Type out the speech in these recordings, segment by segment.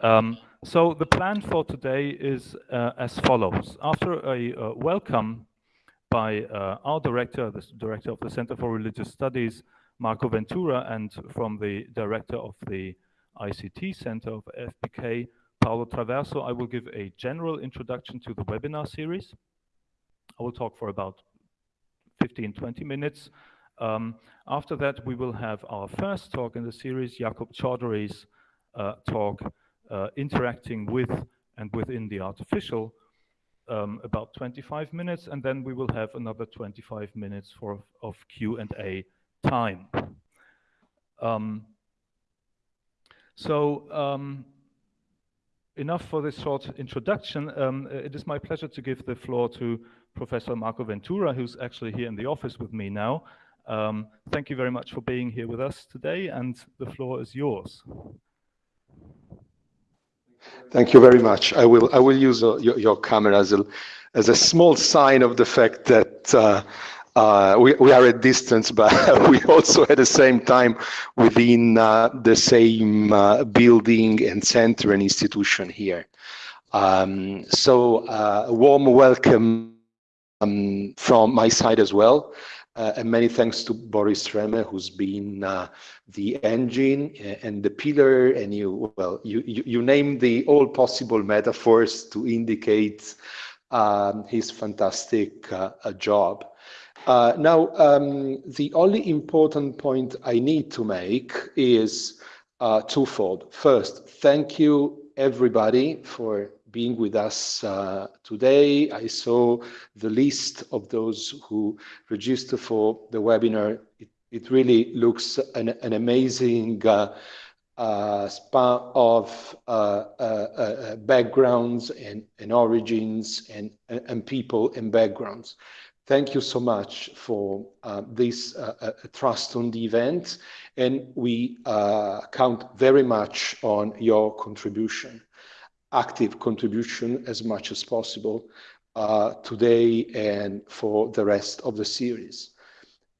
Um, so the plan for today is uh, as follows. After a uh, welcome by uh, our director, the director of the Center for Religious Studies, Marco Ventura, and from the director of the ICT Center of FBK, Paolo Traverso, I will give a general introduction to the webinar series. I will talk for about 15, 20 minutes. Um, after that, we will have our first talk in the series, Yaqub Chaudhary's uh, talk, uh, interacting with and within the artificial, um, about 25 minutes, and then we will have another 25 minutes for of Q&A time. Um, so um, enough for this short introduction. Um, it is my pleasure to give the floor to Professor Marco Ventura, who's actually here in the office with me now. Um, thank you very much for being here with us today, and the floor is yours. Thank you very much. I will I will use uh, your, your, camera as a as a small sign of the fact that uh, uh, we, we are at distance, but we also at the same time within uh, the same uh, building and center and institution here. Um, so uh, a warm welcome um, from my side as well. Uh, and many thanks to Boris Rähme, who's been uh, the engine and the pillar, and you well, you you, you name the all possible metaphors to indicate um, his fantastic uh, job. Uh, now, um, the only important point I need to make is uh, twofold. First, thank you everybody for being with us uh, today. I saw the list of those who registered for the webinar. It, it really looks an, an amazing uh, uh, span of uh, uh, uh, backgrounds and, and origins and, and people and backgrounds. Thank you so much for this trust on the event, and we count very much on your contribution active contribution as much as possible uh, today and for the rest of the series.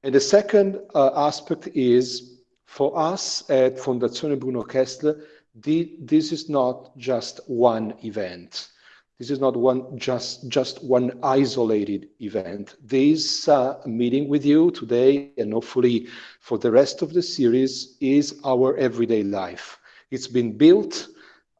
And the second uh, aspect is for us at Fondazione Bruno Kessler, the, this is not just one event. This is not one just just one isolated event. This uh, meeting with you today, and hopefully for the rest of the series, is our everyday life. It's been built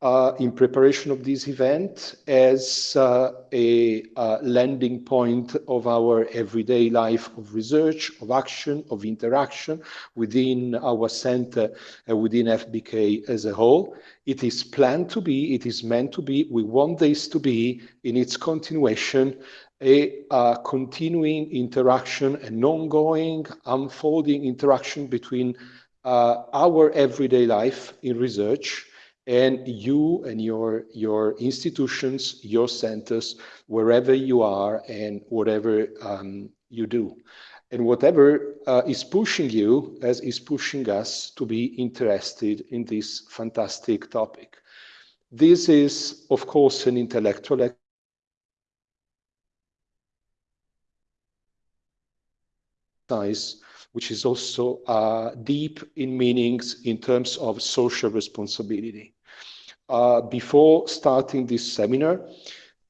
uh, in preparation of this event as uh, a uh, landing point of our everyday life of research, of action, of interaction within our center and within FBK as a whole. It is planned to be, it is meant to be, we want this to be in its continuation a uh, continuing interaction, an ongoing, unfolding interaction between uh, our everyday life in research and you and your your institutions, your centers, wherever you are and whatever um, you do. And whatever uh, is pushing you, as is pushing us to be interested in this fantastic topic. This is, of course, an intellectual exercise, which is also uh, deep in meanings in terms of social responsibility. Uh, before starting this seminar,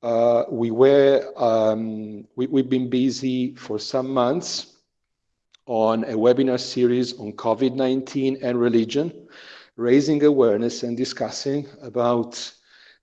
uh, we were um, we, we've been busy for some months on a webinar series on COVID-19 and religion, raising awareness and discussing about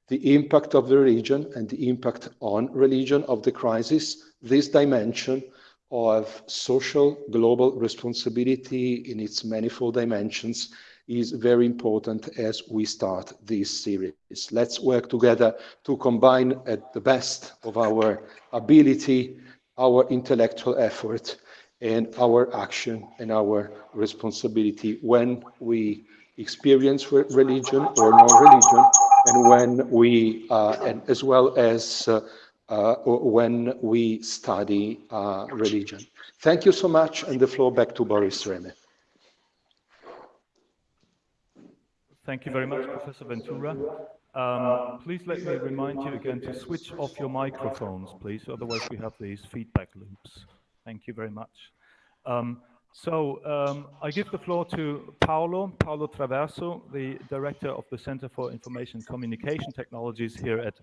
the impact of the religion and the impact on religion of the crisis, this dimension of social global responsibility in its manifold dimensions is very important as we start this series. Let's work together to combine at the best of our ability, our intellectual effort, and our action and our responsibility when we experience religion or non-religion, and when we, uh, and as well as uh, uh, when we study uh, religion. Thank you so much, and the floor back to Boris Rähme. Thank you very much, Professor Ventura. Um, please let me remind you again to switch off your microphones, please. Otherwise, we have these feedback loops. Thank you very much. Um, So um, I give the floor to Paolo, Paolo Traverso, the Director of the Center for Information Communication Technologies here at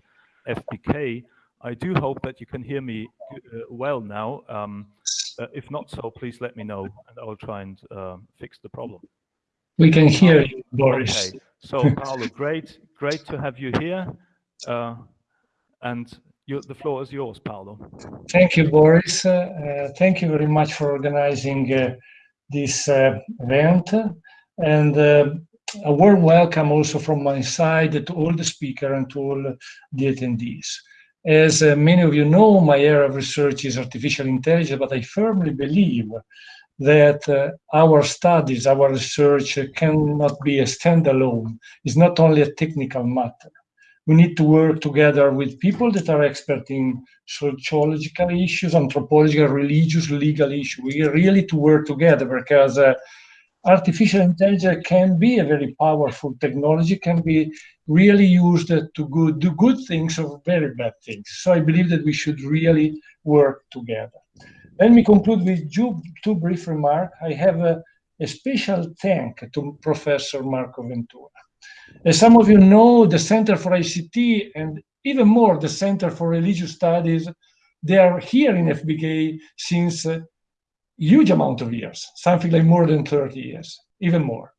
FBK. I do hope that you can hear me uh, well now. Um, uh, if not so, please let me know and I'll try and uh, fix the problem. We can hear you, Boris. Okay. So Paolo, great, great to have you here. Uh, and you, the floor is yours, Paolo. Thank you, Boris. Uh, thank you very much for organizing uh, this uh, event. And uh, a warm welcome also from my side to all the speakers and to all the attendees. As uh, many of you know, my area of research is artificial intelligence, but I firmly believe that uh, our studies, our research cannot be a standalone. It's not only a technical matter we need to work together with people that are expert in sociological issues, anthropological, religious, legal issues. We really to work together because uh, artificial intelligence can be a very powerful technology, can be really used to good, do good things or very bad things. So I believe that we should really work together. Let me conclude with two, brief remarks. I have a, a special thank to Professor Marco Ventura. As some of you know, the Center for ICT and even more the Center for Religious Studies, they are here in FBK since a huge amount of years, something like more than 30 years, even more.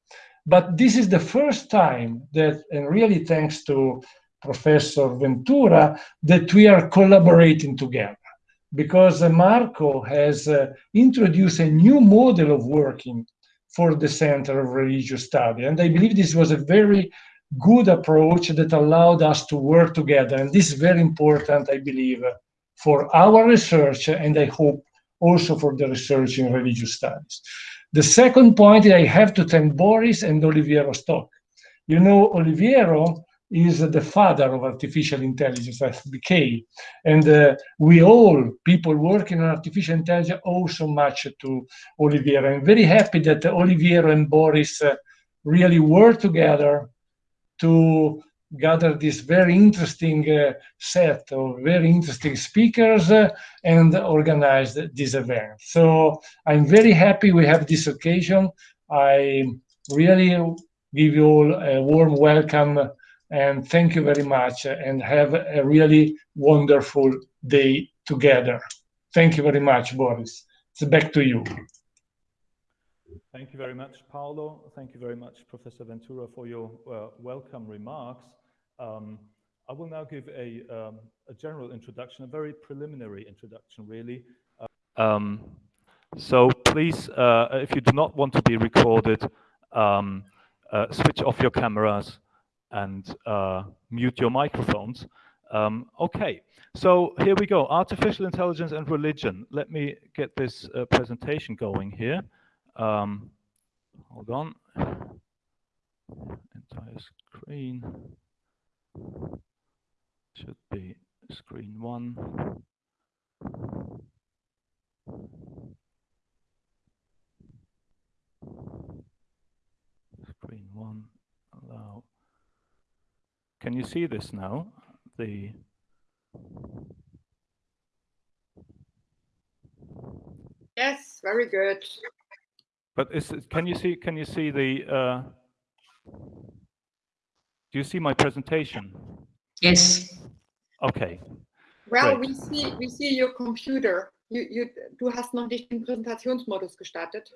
But this is the first time that, and really thanks to Professor Ventura, that we are collaborating together because Marco has uh, introduced a new model of working for the Center of Religious Study. And I believe this was a very good approach that allowed us to work together. And this is very important, I believe, for our research and I hope also for the research in religious studies. The second point, I have to thank Boris and Oliviero Stock. You know, Oliviero is the father of artificial intelligence, FBK. And uh, we all, people working on artificial intelligence, owe so much to Oliviero. I'm very happy that Oliviero and Boris uh, really work together to gather this very interesting uh, set of very interesting speakers uh, and organize this event. So I'm very happy we have this occasion. I really give you all a warm welcome and thank you very much and have a really wonderful day together. Thank you very much, Boris. It's back to you. Thank you very much, Paolo. Thank you very much, Professor Ventura, for your uh, welcome remarks. Um, I will now give a, um, a, general introduction, a very preliminary introduction, really. Uh, um, so please, uh, if you do not want to be recorded, um, uh, switch off your cameras and uh, mute your microphones. Um, okay, so here we go, artificial intelligence and religion. Let me get this uh, presentation going here. Um, hold on, entire screen should be screen one. Screen one, allow can you see this now? The Yes, very good. But is can you see can you see the uh, do you see my presentation? Yes. Okay. Well, Great. we see we see your computer. You, you, du hast noch nicht den Präsentationsmodus gestartet.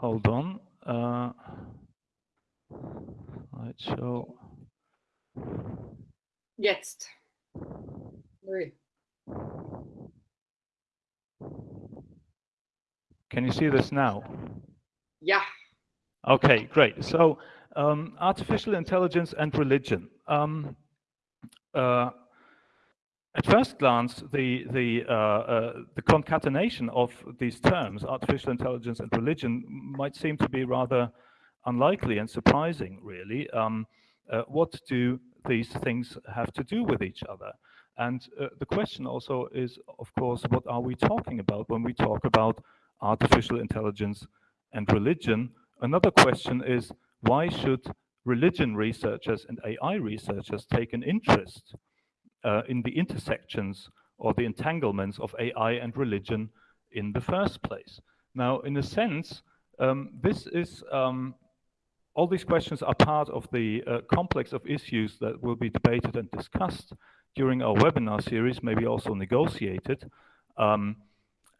hold on. Uh, Slideshow. Jetzt. Nö. Can you see this now? Yeah. Okay, great. So um, artificial intelligence and religion. Um, uh, at first glance, the the uh, uh, the concatenation of these terms, artificial intelligence and religion, might seem to be rather unlikely and surprising, really. Um, uh, what do these things have to do with each other? And uh, the question also is, of course, what are we talking about when we talk about artificial intelligence and religion? Another question is, why should religion researchers and AI researchers take an interest uh, in the intersections or the entanglements of AI and religion in the first place? Now, in a sense, um, this is um, all these questions are part of the uh, complex of issues that will be debated and discussed during our webinar series, maybe also negotiated. Um,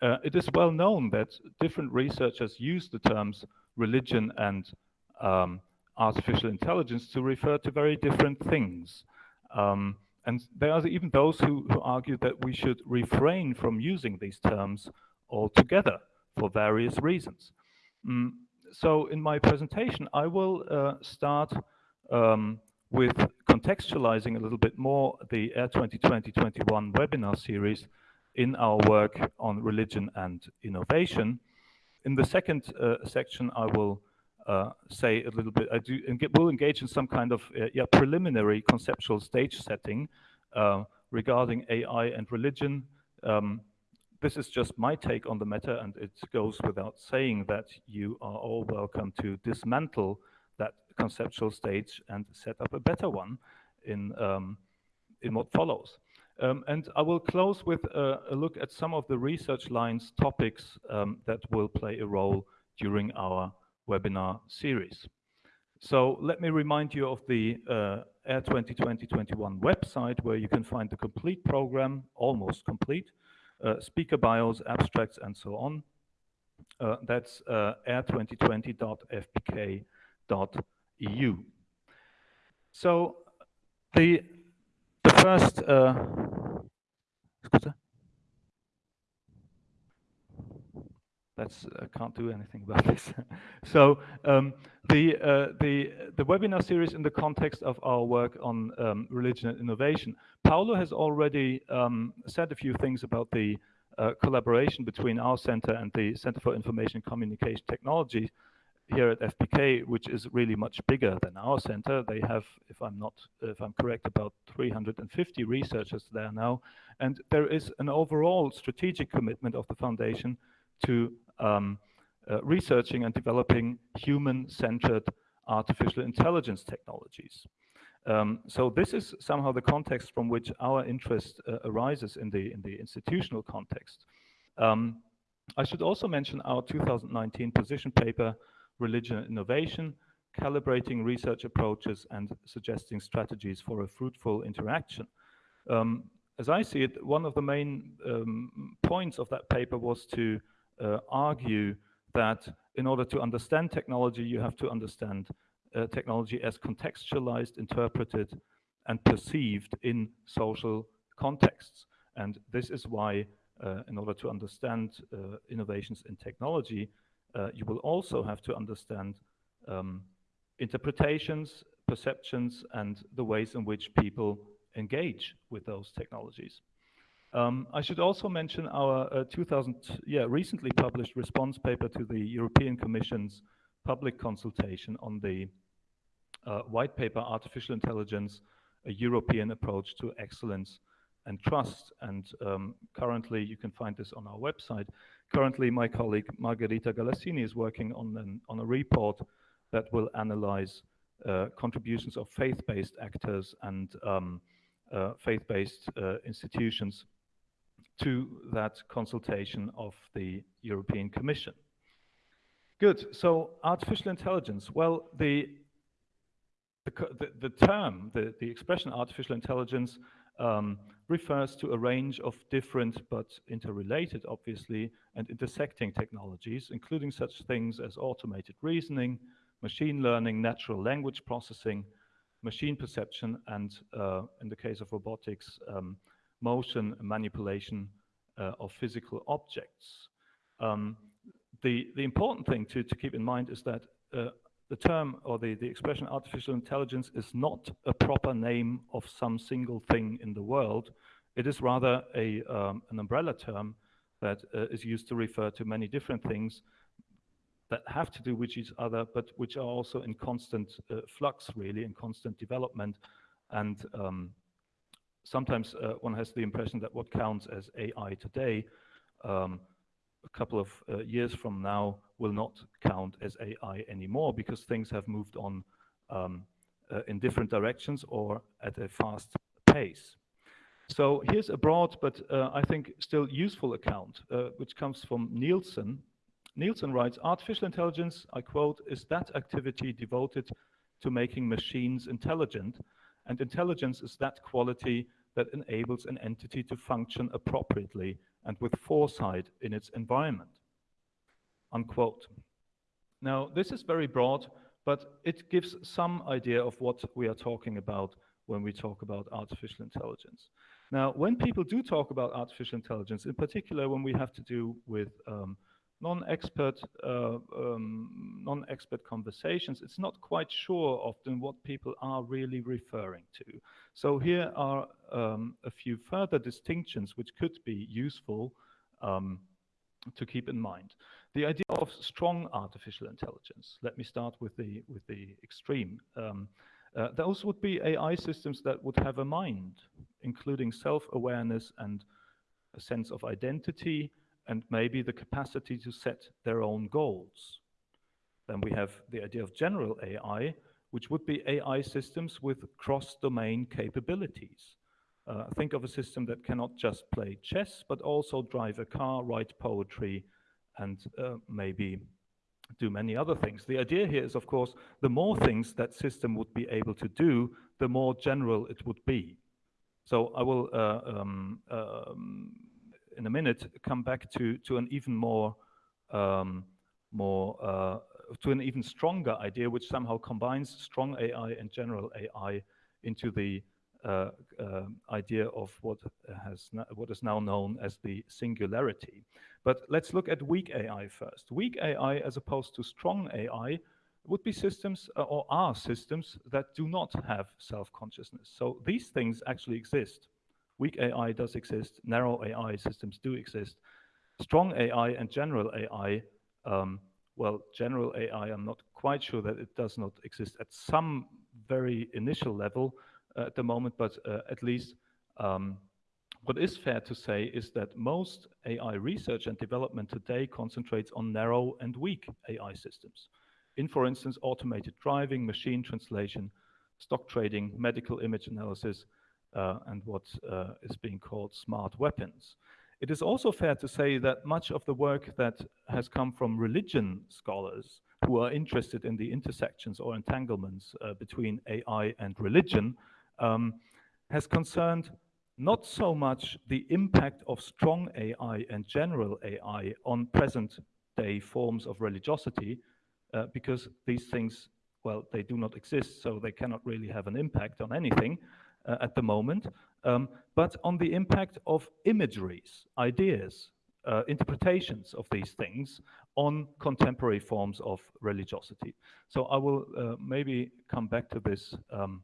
uh, it is well known that different researchers use the terms religion and um, artificial intelligence to refer to very different things. Um, and there are even those who, who argue that we should refrain from using these terms altogether for various reasons. Mm, so in my presentation, I will uh, start um, with contextualizing a little bit more the AIR 2020-21 webinar series in our work on religion and innovation. In the second uh, section, I will uh, say a little bit, I do, will engage in some kind of uh, yeah, preliminary conceptual stage setting uh, regarding AI and religion, um, this is just my take on the matter, and it goes without saying that you are all welcome to dismantle that conceptual stage and set up a better one in, um, in what follows. Um, and I will close with a, a, look at some of the research lines topics um, that will play a role during our webinar series. So let me remind you of the uh, AIR 2020-21 website where you can find the complete program, almost complete, speaker bios, abstracts, and so on. Uh, that's uh, air2020.fbk.eu. So the the first that's I can't do anything about this. so um, the uh, the the webinar series in the context of our work on um, religion and innovation. Paolo has already um, said a few things about the uh, collaboration between our center and the Center for Information and Communication Technology here at FBK, which is really much bigger than our center. They have, if I'm not, if I'm correct, about 350 researchers there now, and there is an overall strategic commitment of the foundation to um, uh, researching and developing human-centered artificial intelligence technologies. Um, so this is somehow the context from which our interest uh, arises in the in the institutional context. Um, I should also mention our 2019 position paper, Religion and Innovation, calibrating research approaches and suggesting strategies for a fruitful interaction. Um, as I see it, one of the main um, points of that paper was to argue that in order to understand technology, you have to understand uh, technology as contextualized, interpreted, and perceived in social contexts. And this is why, uh, in order to understand uh, innovations in technology, uh, you will also have to understand um, interpretations, perceptions, and the ways in which people engage with those technologies. Um, I should also mention our uh, 2000, yeah, recently published response paper to the European Commission's public consultation on the uh, white paper, Artificial Intelligence, a European approach to excellence and trust. And um, currently, you can find this on our website. Currently, my colleague Margherita Galassini is working on, an, on a report that will analyze uh, contributions of faith-based actors and um, uh, faith-based uh, institutions to that consultation of the European Commission. Good, so artificial intelligence. Well, the, the, the term, the, the expression artificial intelligence um, refers to a range of different but interrelated, obviously, and intersecting technologies, including such things as automated reasoning, machine learning, natural language processing, machine perception, and uh, in the case of robotics, um, motion manipulation uh, of physical objects. Um, the, the important thing to, to keep in mind is that uh, the term or the, the expression artificial intelligence is not a proper name of some single thing in the world. It is rather a, um, an umbrella term that uh, is used to refer to many different things that have to do with each other, but which are also in constant uh, flux, really, in constant development. And um, sometimes uh, one has the impression that what counts as AI today, um, a couple of uh, years from now, will not count as AI anymore because things have moved on um, uh, in different directions or at a fast pace. So here's a broad, but uh, I think still useful account, uh, which comes from Nilsson. Nilsson writes, artificial intelligence, I quote, is that activity devoted to making machines intelligent, and intelligence is that quality that enables an entity to function appropriately and with foresight in its environment. Unquote. Now, this is very broad, but it gives some idea of what we are talking about when we talk about artificial intelligence. Now, when people do talk about artificial intelligence, in particular when we have to do with um, non-expert uh, um, non-expert conversations, it's not quite sure often what people are really referring to. So here are um, a few further distinctions which could be useful um, to keep in mind. The idea of strong artificial intelligence. Let me start with the with the extreme. Um, uh, those would be AI systems that would have a mind, including self-awareness and a sense of identity, and maybe the capacity to set their own goals. Then we have the idea of general AI, which would be AI systems with cross-domain capabilities. Uh, think of a system that cannot just play chess, but also drive a car, write poetry, and uh, maybe do many other things. The idea here is, of course, the more things that system would be able to do, the more general it would be. So I will uh, um, um, in a minute come back to to an even more um, more uh, to an even stronger idea, which somehow combines strong AI and general AI into the uh, uh, idea of what has what is now known as the singularity. But let's look at weak AI first. Weak AI, as opposed to strong AI, would be systems uh, or are systems that do not have self-consciousness. So these things actually exist. Weak AI does exist, narrow AI systems do exist. Strong AI and general AI, um, well, general AI, I'm not quite sure that it does not exist at some very initial level uh, at the moment, but uh, at least um, what is fair to say is that most AI research and development today concentrates on narrow and weak AI systems. In, for instance, automated driving, machine translation, stock trading, medical image analysis, and what uh, is being called smart weapons. It is also fair to say that much of the work that has come from religion scholars who are interested in the intersections or entanglements uh, between AI and religion um, has concerned not so much the impact of strong AI and general AI on present day forms of religiosity, uh, because these things, well, they do not exist, so they cannot really have an impact on anything uh, at the moment, um, but on the impact of imageries, ideas, uh, interpretations of these things on contemporary forms of religiosity. So I will uh, maybe come back to this um,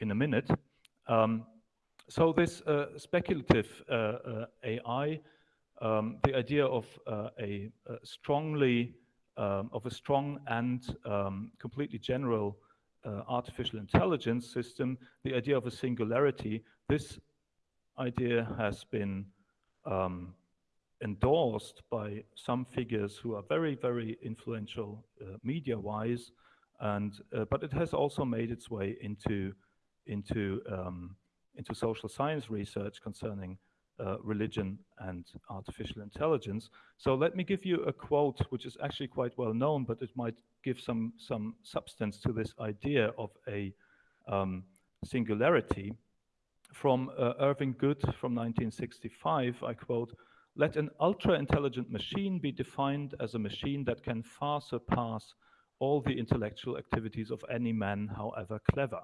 in a minute. Um, so this uh, speculative uh, uh, AI, um, the idea of a, a, strongly, um, of a strong and um, completely general uh, artificial intelligence system, the idea of a singularity, this idea has been um, endorsed by some figures who are very, very influential uh, media-wise, and uh, but it has also made its way into into um, into social science research concerning uh, religion and artificial intelligence. So let me give you a quote, which is actually quite well known, but it might give some, some substance to this idea of a um, singularity. From uh, Irving Good from 1965, I quote, let an ultra-intelligent machine be defined as a machine that can far surpass all the intellectual activities of any man, however clever.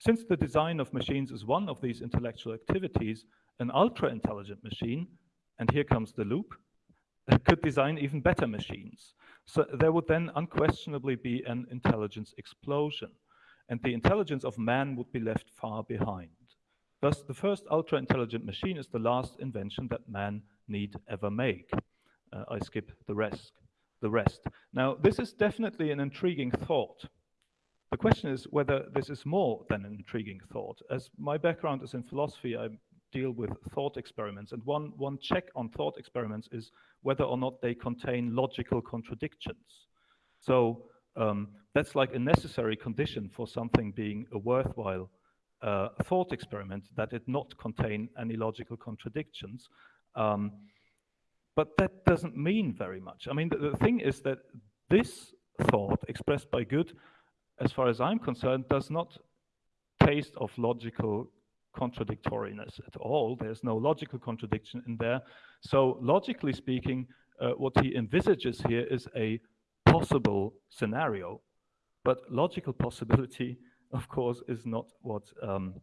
Since the design of machines is one of these intellectual activities, an ultra-intelligent machine, and here comes the loop, could design even better machines. So there would then unquestionably be an intelligence explosion, and the intelligence of man would be left far behind. Thus, the first ultra-intelligent machine is the last invention that man need ever make. Uh, I skip the rest. The rest. Now, this is definitely an intriguing thought. The question is whether this is more than an intriguing thought. As my background is in philosophy, I deal with thought experiments. And one, one check on thought experiments is whether or not they contain logical contradictions. So um, that's like a necessary condition for something being a worthwhile uh, thought experiment that it not contain any logical contradictions. Um, but that doesn't mean very much. I mean, the, the thing is that this thought expressed by good, as far as I'm concerned, does not taste of logical contradictoriness at all. There's no logical contradiction in there. So logically speaking, uh, what he envisages here is a possible scenario, but logical possibility, of course, is not what um,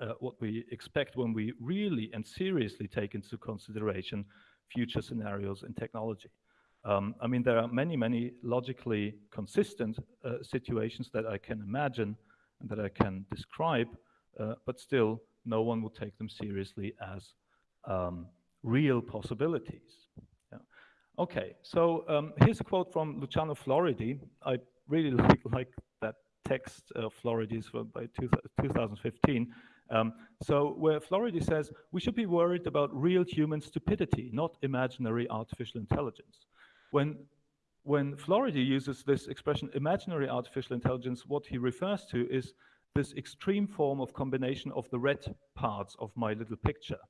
uh, what we expect when we really and seriously take into consideration future scenarios in technology. Um, I mean, there are many, many logically consistent uh, situations that I can imagine and that I can describe, uh, but still no one would take them seriously as um, real possibilities. Okay, so um, here's a quote from Luciano Floridi. I really like, like that text, uh, Floridi's by two, 2015. Um, so where Floridi says, we should be worried about real human stupidity, not imaginary artificial intelligence. When, when Floridi uses this expression, imaginary artificial intelligence, what he refers to is this extreme form of combination of the red parts of my little picture.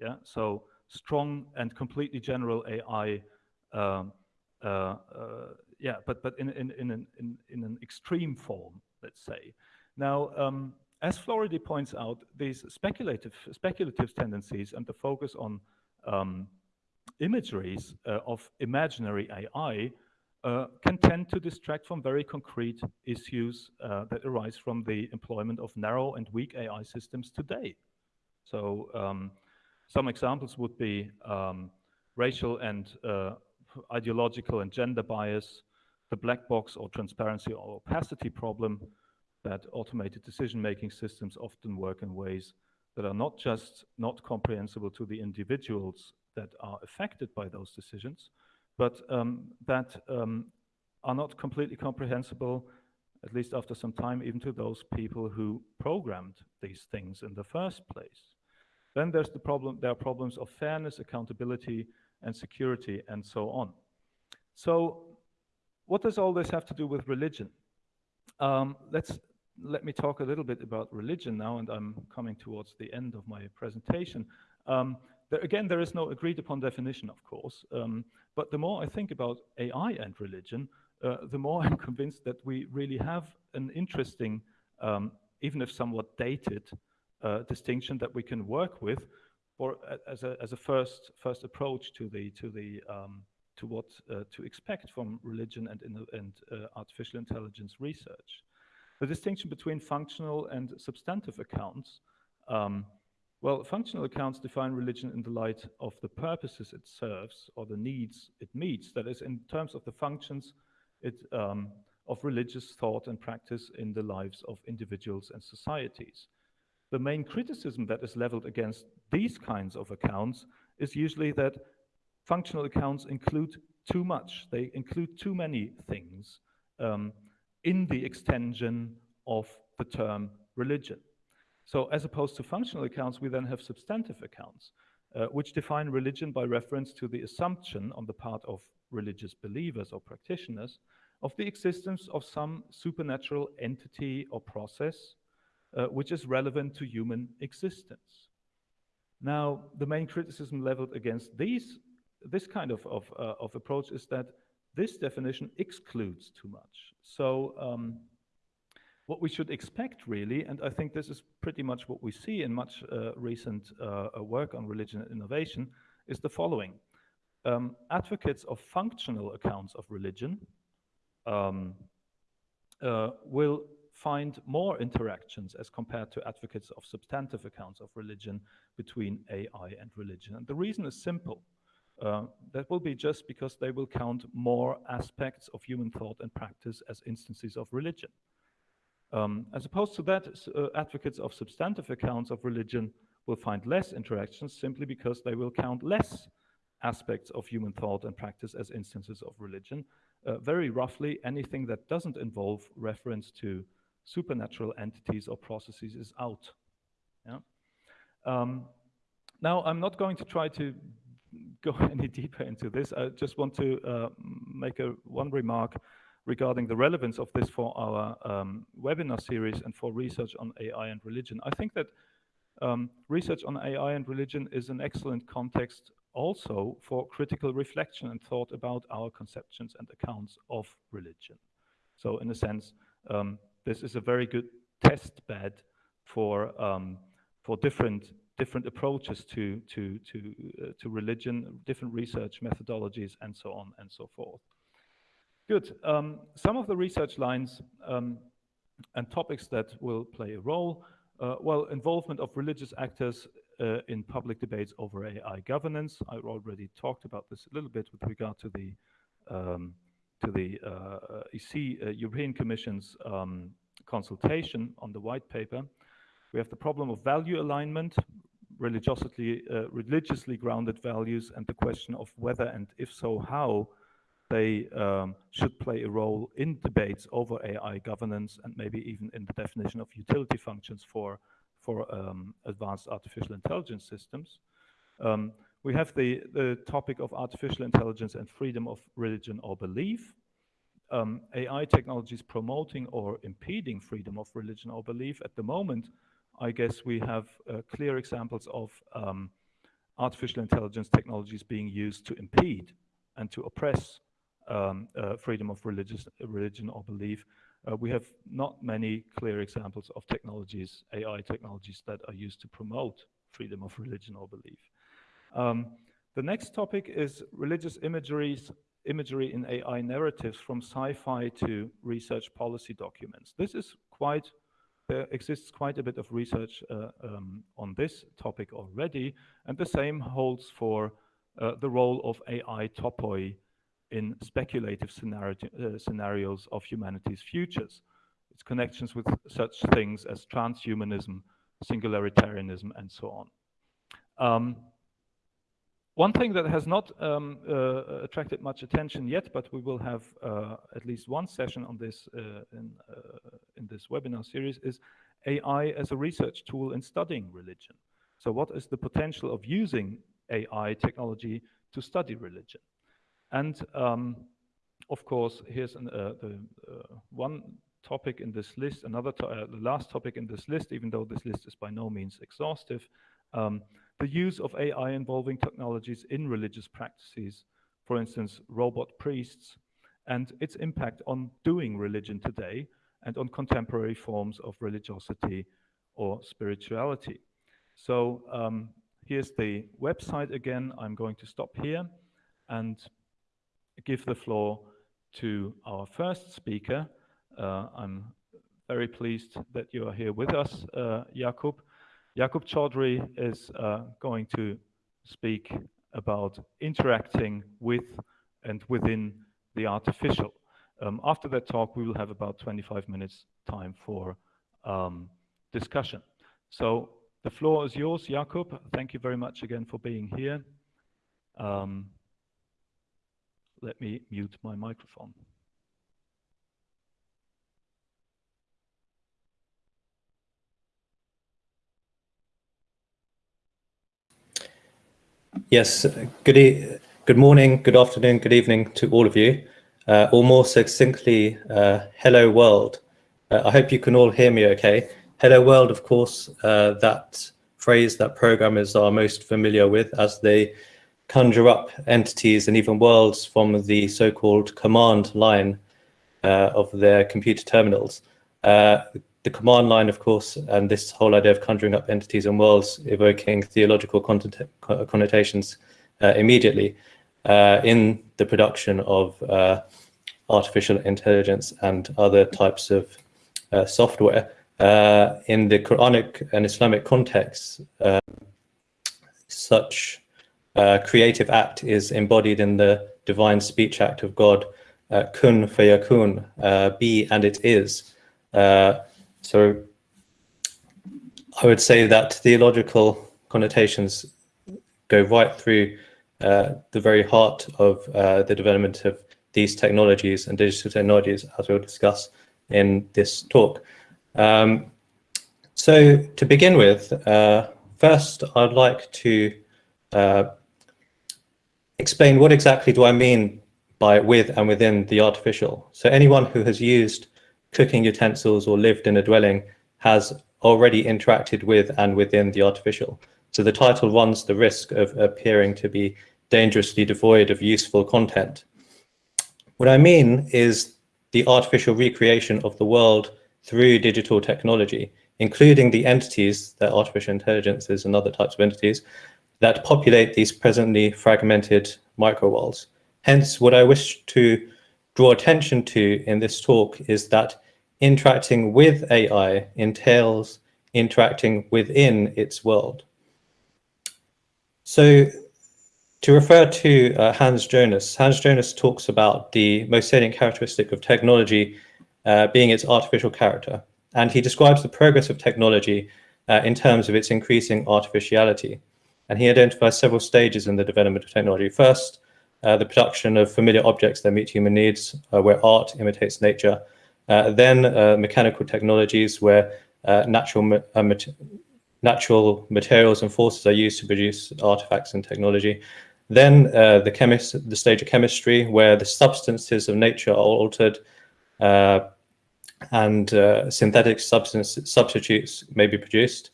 Yeah, so strong and completely general AI, um, uh, uh, yeah, but but in in in an in, in an extreme form, let's say. Now, um, as Floridi points out, these speculative, speculative tendencies and the focus on um, imageries uh, of imaginary AI uh, can tend to distract from very concrete issues uh, that arise from the employment of narrow and weak AI systems today. So um, some examples would be um, racial and uh, ideological and gender bias, the black box or transparency or opacity problem, that automated decision-making systems often work in ways that are not just not comprehensible to the individuals that are affected by those decisions, but um, that um, are not completely comprehensible, at least after some time, even to those people who programmed these things in the first place. Then there's the problem, there are problems of fairness, accountability, and security, and so on. So what does all this have to do with religion? Um, let's let me talk a little bit about religion now, and I'm coming towards the end of my presentation. Um, there, again, there is no agreed upon definition, of course, um, but the more I think about AI and religion, uh, the more I'm convinced that we really have an interesting, um, even if somewhat dated, uh, distinction that we can work with, or as a, as a first first approach to the to the um, to what uh, to expect from religion and and uh, artificial intelligence research. The distinction between functional and substantive accounts. Um, well, functional accounts define religion in the light of the purposes it serves or the needs it meets. That is, in terms of the functions it, um, of religious thought and practice in the lives of individuals and societies. The main criticism that is leveled against these kinds of accounts is usually that functional accounts include too much. They include too many things. Um, in the extension of the term religion. So as opposed to functional accounts, we then have substantive accounts, uh, which define religion by reference to the assumption on the part of religious believers or practitioners of the existence of some supernatural entity or process uh, which is relevant to human existence. Now, the main criticism leveled against these, this kind of, of, uh, of approach is that this definition excludes too much. So um, what we should expect really, and I think this is pretty much what we see in much uh, recent uh, uh, work on religion and innovation, is the following. Um, advocates of functional accounts of religion um, uh, will find more interactions as compared to advocates of substantive accounts of religion between AI and religion. And the reason is simple. Uh, that will be just because they will count more aspects of human thought and practice as instances of religion. Um, as opposed to that, uh, advocates of substantive accounts of religion will find less interactions simply because they will count less aspects of human thought and practice as instances of religion. Uh, very roughly, anything that doesn't involve reference to supernatural entities or processes is out. Yeah? Um, now, I'm not going to try to go any deeper into this. I just want to uh, make a one remark regarding the relevance of this for our um, webinar series and for research on AI and religion. I think that um, research on AI and religion is an excellent context also for critical reflection and thought about our conceptions and accounts of religion. So in a sense, um, this is a very good test bed for um, for different different approaches to to to uh, to religion, different research methodologies, and so on and so forth. Good. Um, some of the research lines um, and topics that will play a role. Uh, well, involvement of religious actors uh, in public debates over AI governance. I already talked about this a little bit with regard to the um, to the uh, EC uh, European Commission's um, consultation on the white paper. We have the problem of value alignment, religiously, uh, religiously grounded values, and the question of whether and if so, how they um, should play a role in debates over AI governance and maybe even in the definition of utility functions for, for um, advanced artificial intelligence systems. Um, we have the, the topic of artificial intelligence and freedom of religion or belief. Um, AI technologies promoting or impeding freedom of religion or belief. At the moment, I guess we have uh, clear examples of um, artificial intelligence technologies being used to impede and to oppress um, uh, freedom of religious religion or belief. Uh, we have not many clear examples of technologies, AI technologies that are used to promote freedom of religion or belief. Um, the next topic is religious imageries, imagery in AI narratives from sci-fi to research policy documents. This is quite there exists quite a bit of research uh, um, on this topic already, and the same holds for uh, the role of AI topoi in speculative scenario, uh, scenarios of humanity's futures, its connections with such things as transhumanism, singularitarianism, and so on. Um, one thing that has not um, uh, attracted much attention yet, but we will have uh, at least one session on this uh, in, uh, in this webinar series, is AI as a research tool in studying religion. So what is the potential of using AI technology to study religion? And um, of course, here's an, uh, the uh, one topic in this list, another, to the last topic in this list, even though this list is by no means exhaustive, um, the use of AI involving technologies in religious practices, for instance, robot priests, and its impact on doing religion today and on contemporary forms of religiosity or spirituality. So um, here's the website again. I'm going to stop here and give the floor to our first speaker. Uh, I'm very pleased that you are here with us, uh, Yaqub. Yaqub Chaudhary is uh, going to speak about interacting with and within the artificial. Um, after that talk, we will have about 25 minutes time for um, discussion. So the floor is yours, Yaqub. Thank you very much again for being here. Um, let me mute my microphone. Yes, good, e good morning, good afternoon, good evening to all of you, uh, or more succinctly, uh, hello world. Uh, I hope you can all hear me okay. Hello world, of course, uh, that phrase that programmers are most familiar with as they conjure up entities and even worlds from the so-called command line uh, of their computer terminals. Uh, the command line, of course, and this whole idea of conjuring up entities and worlds evoking theological connotations uh, immediately uh, in the production of uh, artificial intelligence and other types of uh, software. Uh, in the Quranic and Islamic context, uh, such creative act is embodied in the divine speech act of God, kun fayakun, be and it is. So I would say that theological connotations go right through uh, the very heart of uh, the development of these technologies and digital technologies, as we'll discuss in this talk. Um, so to begin with, uh, first I'd like to uh, explain what exactly do I mean by with and within the artificial. So anyone who has used cooking utensils or lived in a dwelling has already interacted with and within the artificial. So the title runs the risk of appearing to be dangerously devoid of useful content. What I mean is the artificial recreation of the world through digital technology, including the entities that artificial intelligences and other types of entities that populate these presently fragmented micro worlds. Hence, what I wish to draw attention to in this talk is that interacting with AI entails interacting within its world. So to refer to uh, Hans Jonas, Hans Jonas talks about the most salient characteristic of technology uh, being its artificial character. And he describes the progress of technology uh, in terms of its increasing artificiality. And he identifies several stages in the development of technology. First, uh, the production of familiar objects that meet human needs, uh, where art imitates nature. Uh, then mechanical technologies, where natural natural materials and forces are used to produce artifacts and technology. Then uh, the chemist, the stage of chemistry, where the substances of nature are altered uh, and uh, synthetic substance substitutes may be produced.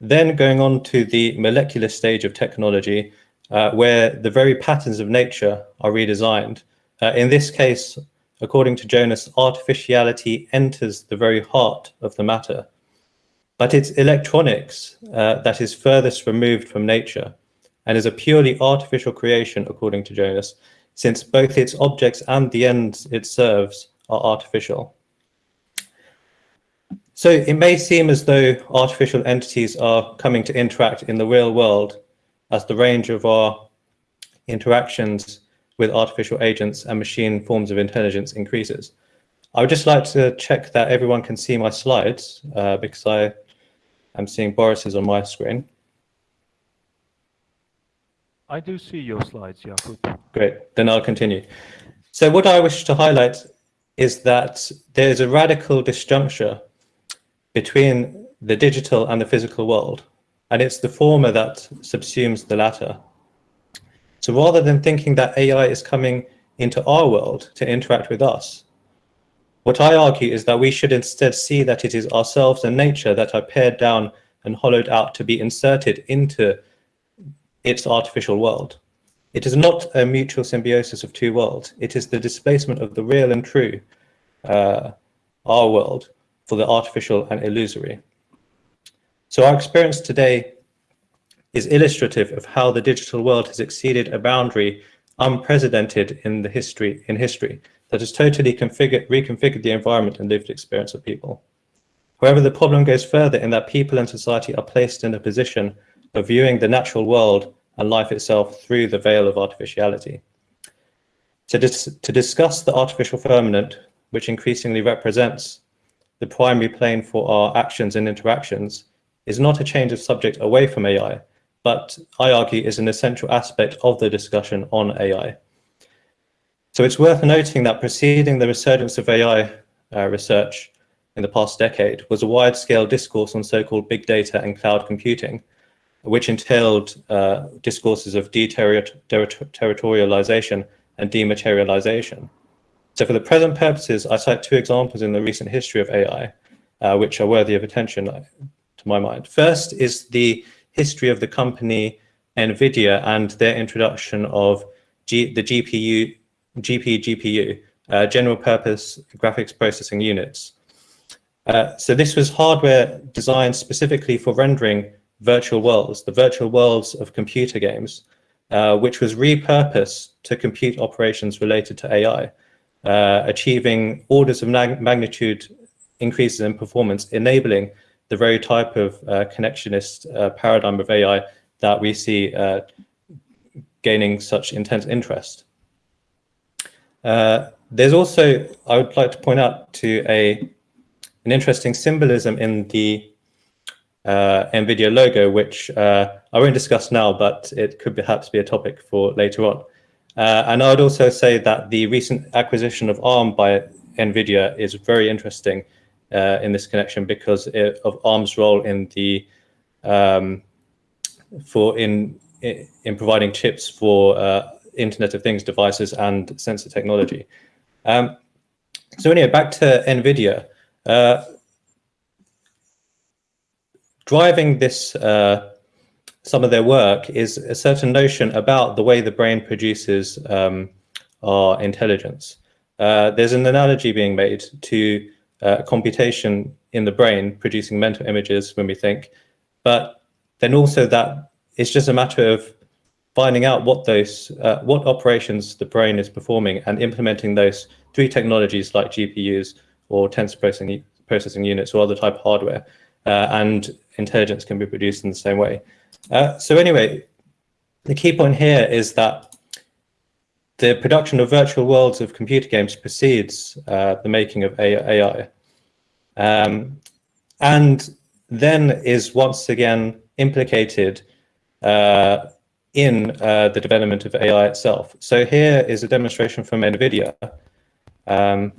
Then going on to the molecular stage of technology, uh, where the very patterns of nature are redesigned. Uh, in this case, according to Jonas, artificiality enters the very heart of the matter but it's electronics uh, that is furthest removed from nature and is a purely artificial creation, according to Jonas, since both its objects and the ends it serves are artificial. So it may seem as though artificial entities are coming to interact in the real world as the range of our interactions with artificial agents and machine forms of intelligence increases. I would just like to check that everyone can see my slides uh, because I I'm seeing Boris's on my screen. I do see your slides, Yaqub. Great, then I'll continue. So what I wish to highlight is that there's a radical disjuncture between the digital and the physical world, and it's the former that subsumes the latter. So rather than thinking that AI is coming into our world to interact with us, what I argue is that we should instead see that it is ourselves and nature that are pared down and hollowed out to be inserted into its artificial world. It is not a mutual symbiosis of two worlds. It is the displacement of the real and true, uh, our world, for the artificial and illusory. So our experience today is illustrative of how the digital world has exceeded a boundary unprecedented in the history in history that has totally configured, reconfigured the environment and lived experience of people. However, the problem goes further in that people and society are placed in a position of viewing the natural world and life itself through the veil of artificiality. To, dis to discuss the artificial firmament, which increasingly represents the primary plane for our actions and interactions, is not a change of subject away from AI, but I argue is an essential aspect of the discussion on AI. So it's worth noting that preceding the resurgence of AI uh, research in the past decade was a wide-scale discourse on so-called big data and cloud computing, which entailed uh, discourses of deterritorialization and dematerialization. So for the present purposes, I cite two examples in the recent history of AI, uh, which are worthy of attention my mind. First is the history of the company NVIDIA and their introduction of G the GPU GP, GPU, uh, general purpose graphics processing units. Uh, so this was hardware designed specifically for rendering virtual worlds, the virtual worlds of computer games, uh, which was repurposed to compute operations related to AI, uh, achieving orders of magnitude increases in performance, enabling the very type of uh, connectionist uh, paradigm of AI that we see gaining such intense interest. Uh, there's also, I would like to point out to a an interesting symbolism in the uh, NVIDIA logo, which uh, I won't discuss now, but it could perhaps be a topic for later on. Uh, and I would also say that the recent acquisition of ARM by NVIDIA is very interesting uh, in this connection because it, of ARM's role in the um, for in in providing chips for uh, Internet of Things devices and sensor technology. Um, so anyway, back to NVIDIA. Uh, driving this, uh, some of their work is a certain notion about the way the brain produces um, our intelligence. Uh, there's an analogy being made to uh, computation in the brain producing mental images when we think, but then also that it's just a matter of finding out what those uh, what operations the brain is performing and implementing those through technologies like GPUs or tensor processing processing units or other type of hardware, uh, and intelligence can be produced in the same way. Uh, so anyway, the key point here is that the production of virtual worlds of computer games precedes uh, the making of AI. Um, and then is once again implicated uh, in uh, the development of AI itself. So here is a demonstration from NVIDIA. Um,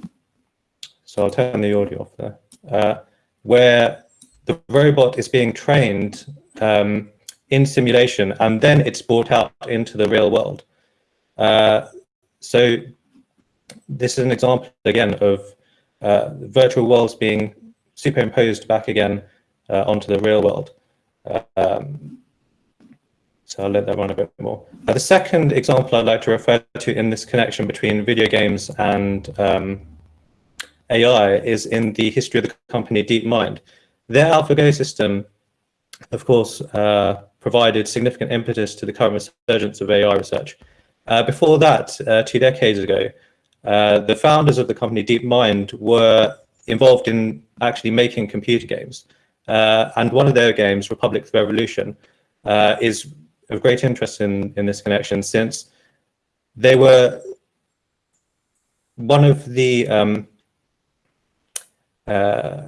so I'll turn the audio off there, uh, where the robot is being trained um, in simulation and then it's brought out into the real world. Uh, so this is an example again of uh, virtual worlds being superimposed back again uh, onto the real world. Um, so I'll let that run a bit more. Uh, the second example I'd like to refer to in this connection between video games and um, AI is in the history of the company DeepMind. Their AlphaGo system, of course, uh, provided significant impetus to the current resurgence of AI research. Uh, before that, uh, two decades ago, uh, the founders of the company DeepMind were involved in actually making computer games. Uh, and one of their games, Republic of Revolution, uh, is of great interest in, in this connection since they were one of the um, uh,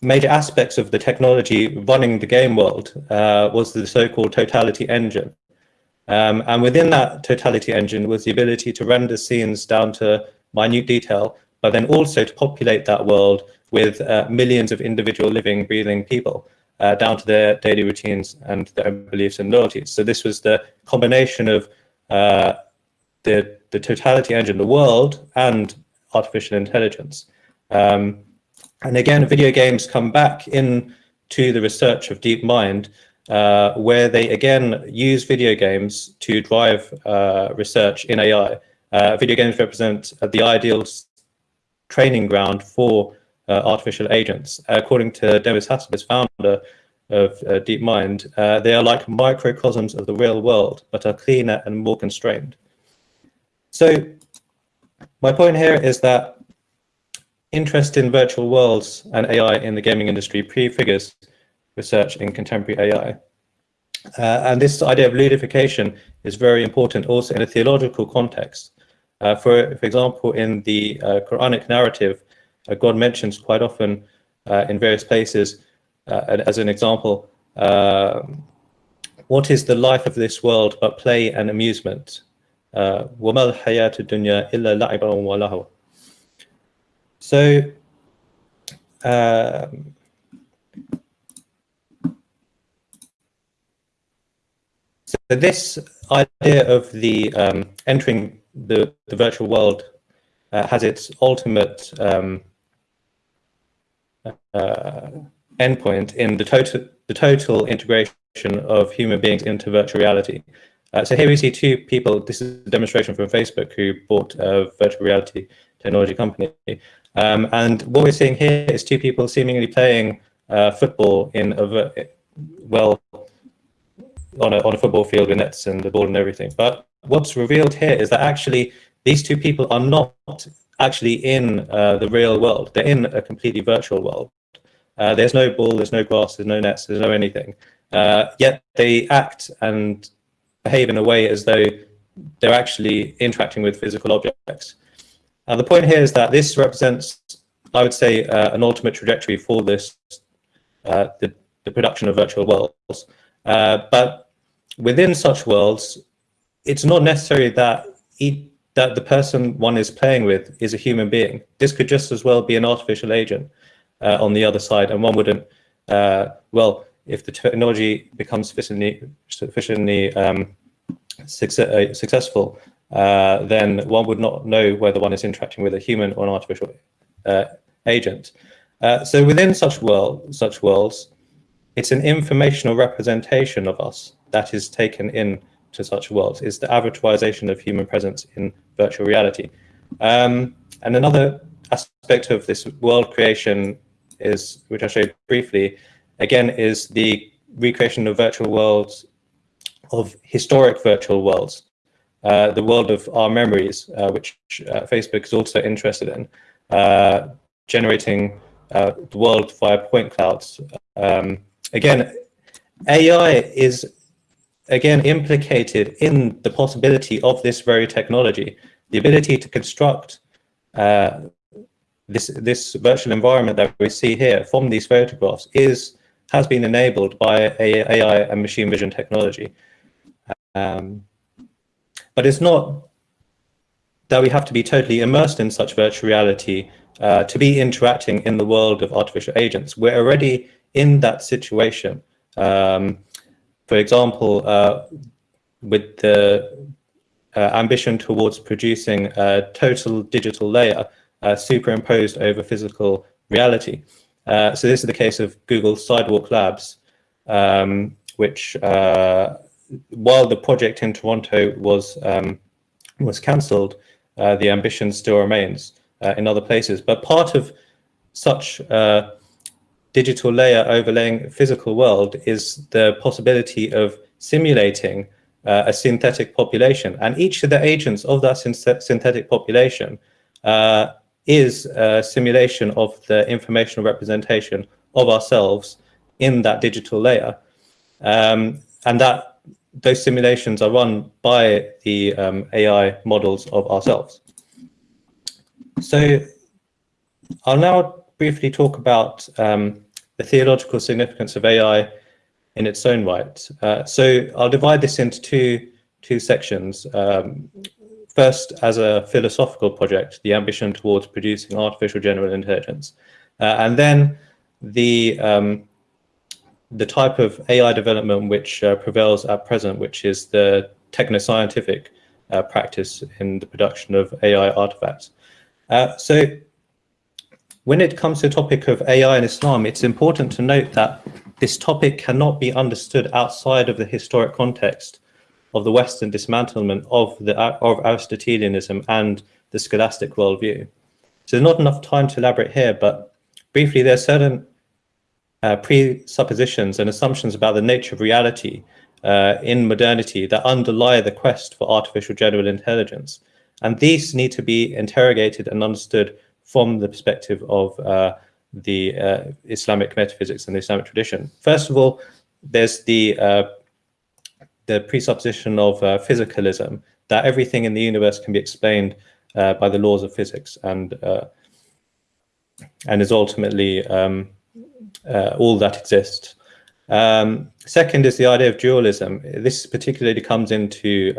major aspects of the technology running the game world was the so-called totality engine. Um, and within that totality engine was the ability to render scenes down to minute detail, but then also to populate that world with uh, millions of individual living, breathing people uh, down to their daily routines and their beliefs and loyalties. So this was the combination of uh, the, the totality engine, the world, and artificial intelligence. Um, and again, video games come back in to the research of DeepMind, uh, where they again use video games to drive uh, research in AI. Uh, video games represent the ideal training ground for uh, artificial agents. According to Demis Hassabis, founder of uh, DeepMind, uh, they are like microcosms of the real world, but are cleaner and more constrained. So my point here is that interest in virtual worlds and AI in the gaming industry prefigures research in contemporary AI. Uh, and this idea of ludification is very important also in a theological context. Uh, for, for example, in the uh, Quranic narrative, uh, God mentions quite often uh, in various places, uh, as an example, what is the life of this world but play and amusement? وَمَا الْحَيَاةُ الدُّنْيَا إِلَّا لَعِبًا وَلَهُوَ So, um, so this idea of the um, entering the, the virtual world uh, has its ultimate um, uh, endpoint in the total, the total integration of human beings into virtual reality. Uh, so here we see two people, this is a demonstration from Facebook who bought a virtual reality technology company. Um, and what we're seeing here is two people seemingly playing uh, football in a, well, on a, on a football field with nets and the ball and everything. But what's revealed here is that actually these two people are not actually in uh, the real world. They're in a completely virtual world. Uh, there's no ball, there's no grass, there's no nets, there's no anything. Uh, yet they act and behave in a way as though they're actually interacting with physical objects. And the point here is that this represents, I would say, uh, an ultimate trajectory for this, uh, the, the, production of virtual worlds. Uh, but within such worlds, it's not necessary that that the person one is playing with is a human being. This could just as well be an artificial agent uh, on the other side, and one wouldn't. Uh, well, if the technology becomes sufficiently sufficiently um, success, successful, uh, then one would not know whether one is interacting with a human or an artificial uh, agent. Uh, so within such world, such worlds, it's an informational representation of us that is taken in to such worlds. Is the avatarization of human presence in virtual reality. Um, and another aspect of this world creation is, which I showed briefly, again, is the recreation of virtual worlds, of historic virtual worlds, uh, the world of our memories, uh, which uh, Facebook is also interested in, uh, generating uh, the world via point clouds. Um, again, AI is again implicated in the possibility of this very technology, the ability to construct uh, this this virtual environment that we see here from these photographs is has been enabled by AI and machine vision technology. Um, but it's not that we have to be totally immersed in such virtual reality uh, to be interacting in the world of artificial agents. We're already in that situation. Um, for example, uh, with the uh, ambition towards producing a total digital layer uh, superimposed over physical reality. Uh, so this is the case of Google Sidewalk Labs, um, which uh, while the project in Toronto was um, was cancelled, uh, the ambition still remains in other places. But part of such uh, digital layer overlaying physical world is the possibility of simulating uh, a synthetic population. And each of the agents of that synthetic population uh, is a simulation of the informational representation of ourselves in that digital layer. Um, and that those simulations are run by the um, AI models of ourselves. So I'll now briefly talk about um, the theological significance of AI in its own right. Uh, so I'll divide this into two, two sections. Um, first, as a philosophical project, the ambition towards producing artificial general intelligence. Uh, and then the um, the type of AI development which uh, prevails at present, which is the techno-scientific uh, practice in the production of AI artifacts. Uh, so when it comes to the topic of AI and Islam, it's important to note that this topic cannot be understood outside of the historic context of the Western dismantlement of, the, of Aristotelianism and the scholastic worldview. So there's not enough time to elaborate here, but briefly, there are certain uh, presuppositions and assumptions about the nature of reality uh, in modernity that underlie the quest for artificial general intelligence. And these need to be interrogated and understood from the perspective of uh, the uh, Islamic metaphysics and the Islamic tradition. First of all, there's the uh, the presupposition of uh, physicalism, that everything in the universe can be explained by the laws of physics and and is ultimately um, uh, all that exists. Um, second is the idea of dualism. This particularly comes into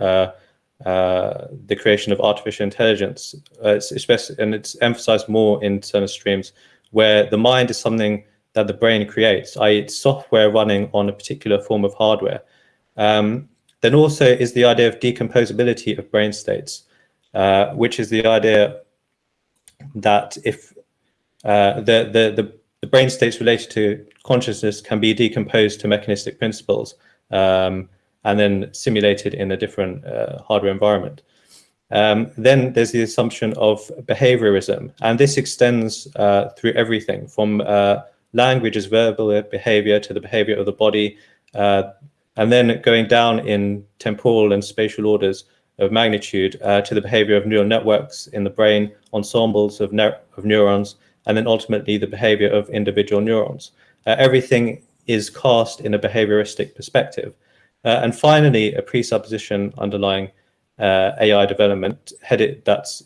uh, the creation of artificial intelligence, uh, especially, and it's emphasized more in certain streams where the mind is something that the brain creates, i.e. it's software running on a particular form of hardware. Um, then also is the idea of decomposability of brain states, uh, which is the idea that if uh, the, the, the the brain states related to consciousness can be decomposed to mechanistic principles um, and then simulated in a different uh, hardware environment. Um, then there's the assumption of behaviorism, and this extends uh, through everything from uh, language as verbal behavior to the behavior of the body, uh, and then going down in temporal and spatial orders of magnitude uh, to the behavior of neural networks in the brain, ensembles of, ne of neurons, and then ultimately the behavior of individual neurons. Uh, everything is cast in a behavioristic perspective. Uh, and finally, a presupposition underlying uh, AI development headed that's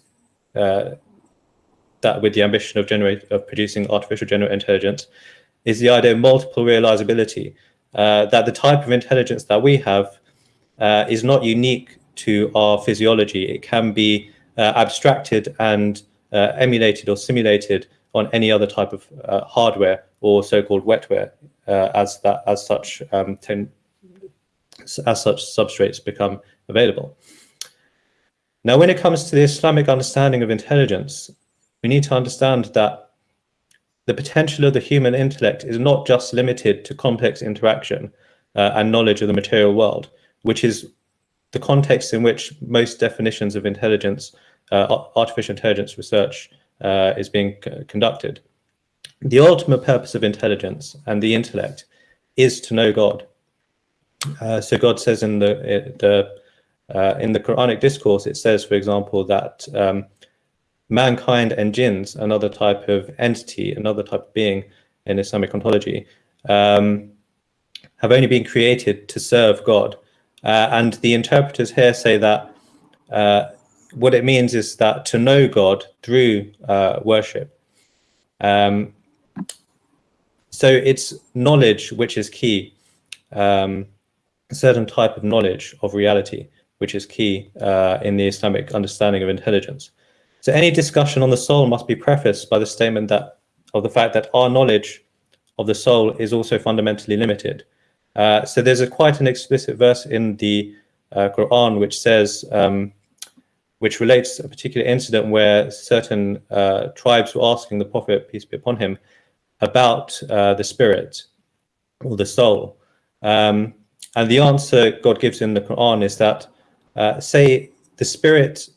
uh, that with the ambition of generate of producing artificial general intelligence is the idea of multiple realizability. Uh, that the type of intelligence that we have uh, is not unique to our physiology. It can be abstracted and emulated or simulated on any other type of uh, hardware or so-called wetware uh, as that as such um, as such substrates become available. Now, when it comes to the Islamic understanding of intelligence, we need to understand that the potential of the human intellect is not just limited to complex interaction uh, and knowledge of the material world, which is the context in which most definitions of intelligence, uh, artificial intelligence research uh, is being conducted. The ultimate purpose of intelligence and the intellect is to know God. Uh, so God says in the, the uh, in the Quranic discourse, it says, for example, that um, mankind and jinns, another type of entity, another type of being in Islamic ontology, um, have only been created to serve God. Uh, and the interpreters here say that uh, what it means is that to know God through uh, worship. Um, so it's knowledge which is key, um, a certain type of knowledge of reality, which is key uh, in the Islamic understanding of intelligence. So any discussion on the soul must be prefaced by the statement that of the fact that our knowledge of the soul is also fundamentally limited. Uh, so there's a quite an explicit verse in the uh, Quran which says, um, which relates a particular incident where certain uh, tribes were asking the Prophet, peace be upon him, about uh, the spirit or the soul. Um, and the answer God gives in the Quran is that, uh, say, the spirit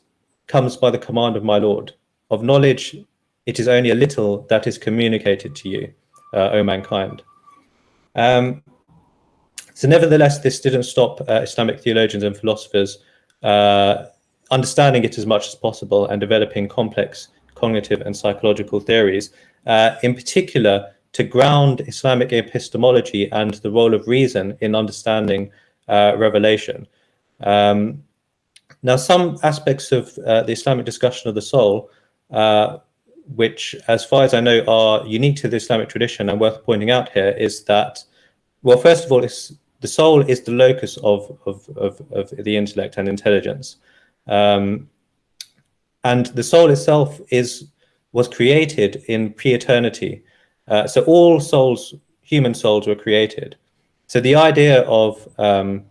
comes by the command of my Lord. Of knowledge, it is only a little that is communicated to you, uh, O mankind. Um, so nevertheless, this didn't stop uh, Islamic theologians and philosophers uh, understanding it as much as possible and developing complex cognitive and psychological theories, uh, in particular to ground Islamic epistemology and the role of reason in understanding uh, revelation. Um, now, some aspects of uh, the Islamic discussion of the soul, uh, which, as far as I know, are unique to the Islamic tradition and worth pointing out here, is that, well, first of all, the soul is the locus of, of, of, of the intellect and intelligence. Um, and the soul itself is was created in pre-eternity. Uh, so all souls, human souls, were created. So the idea of um,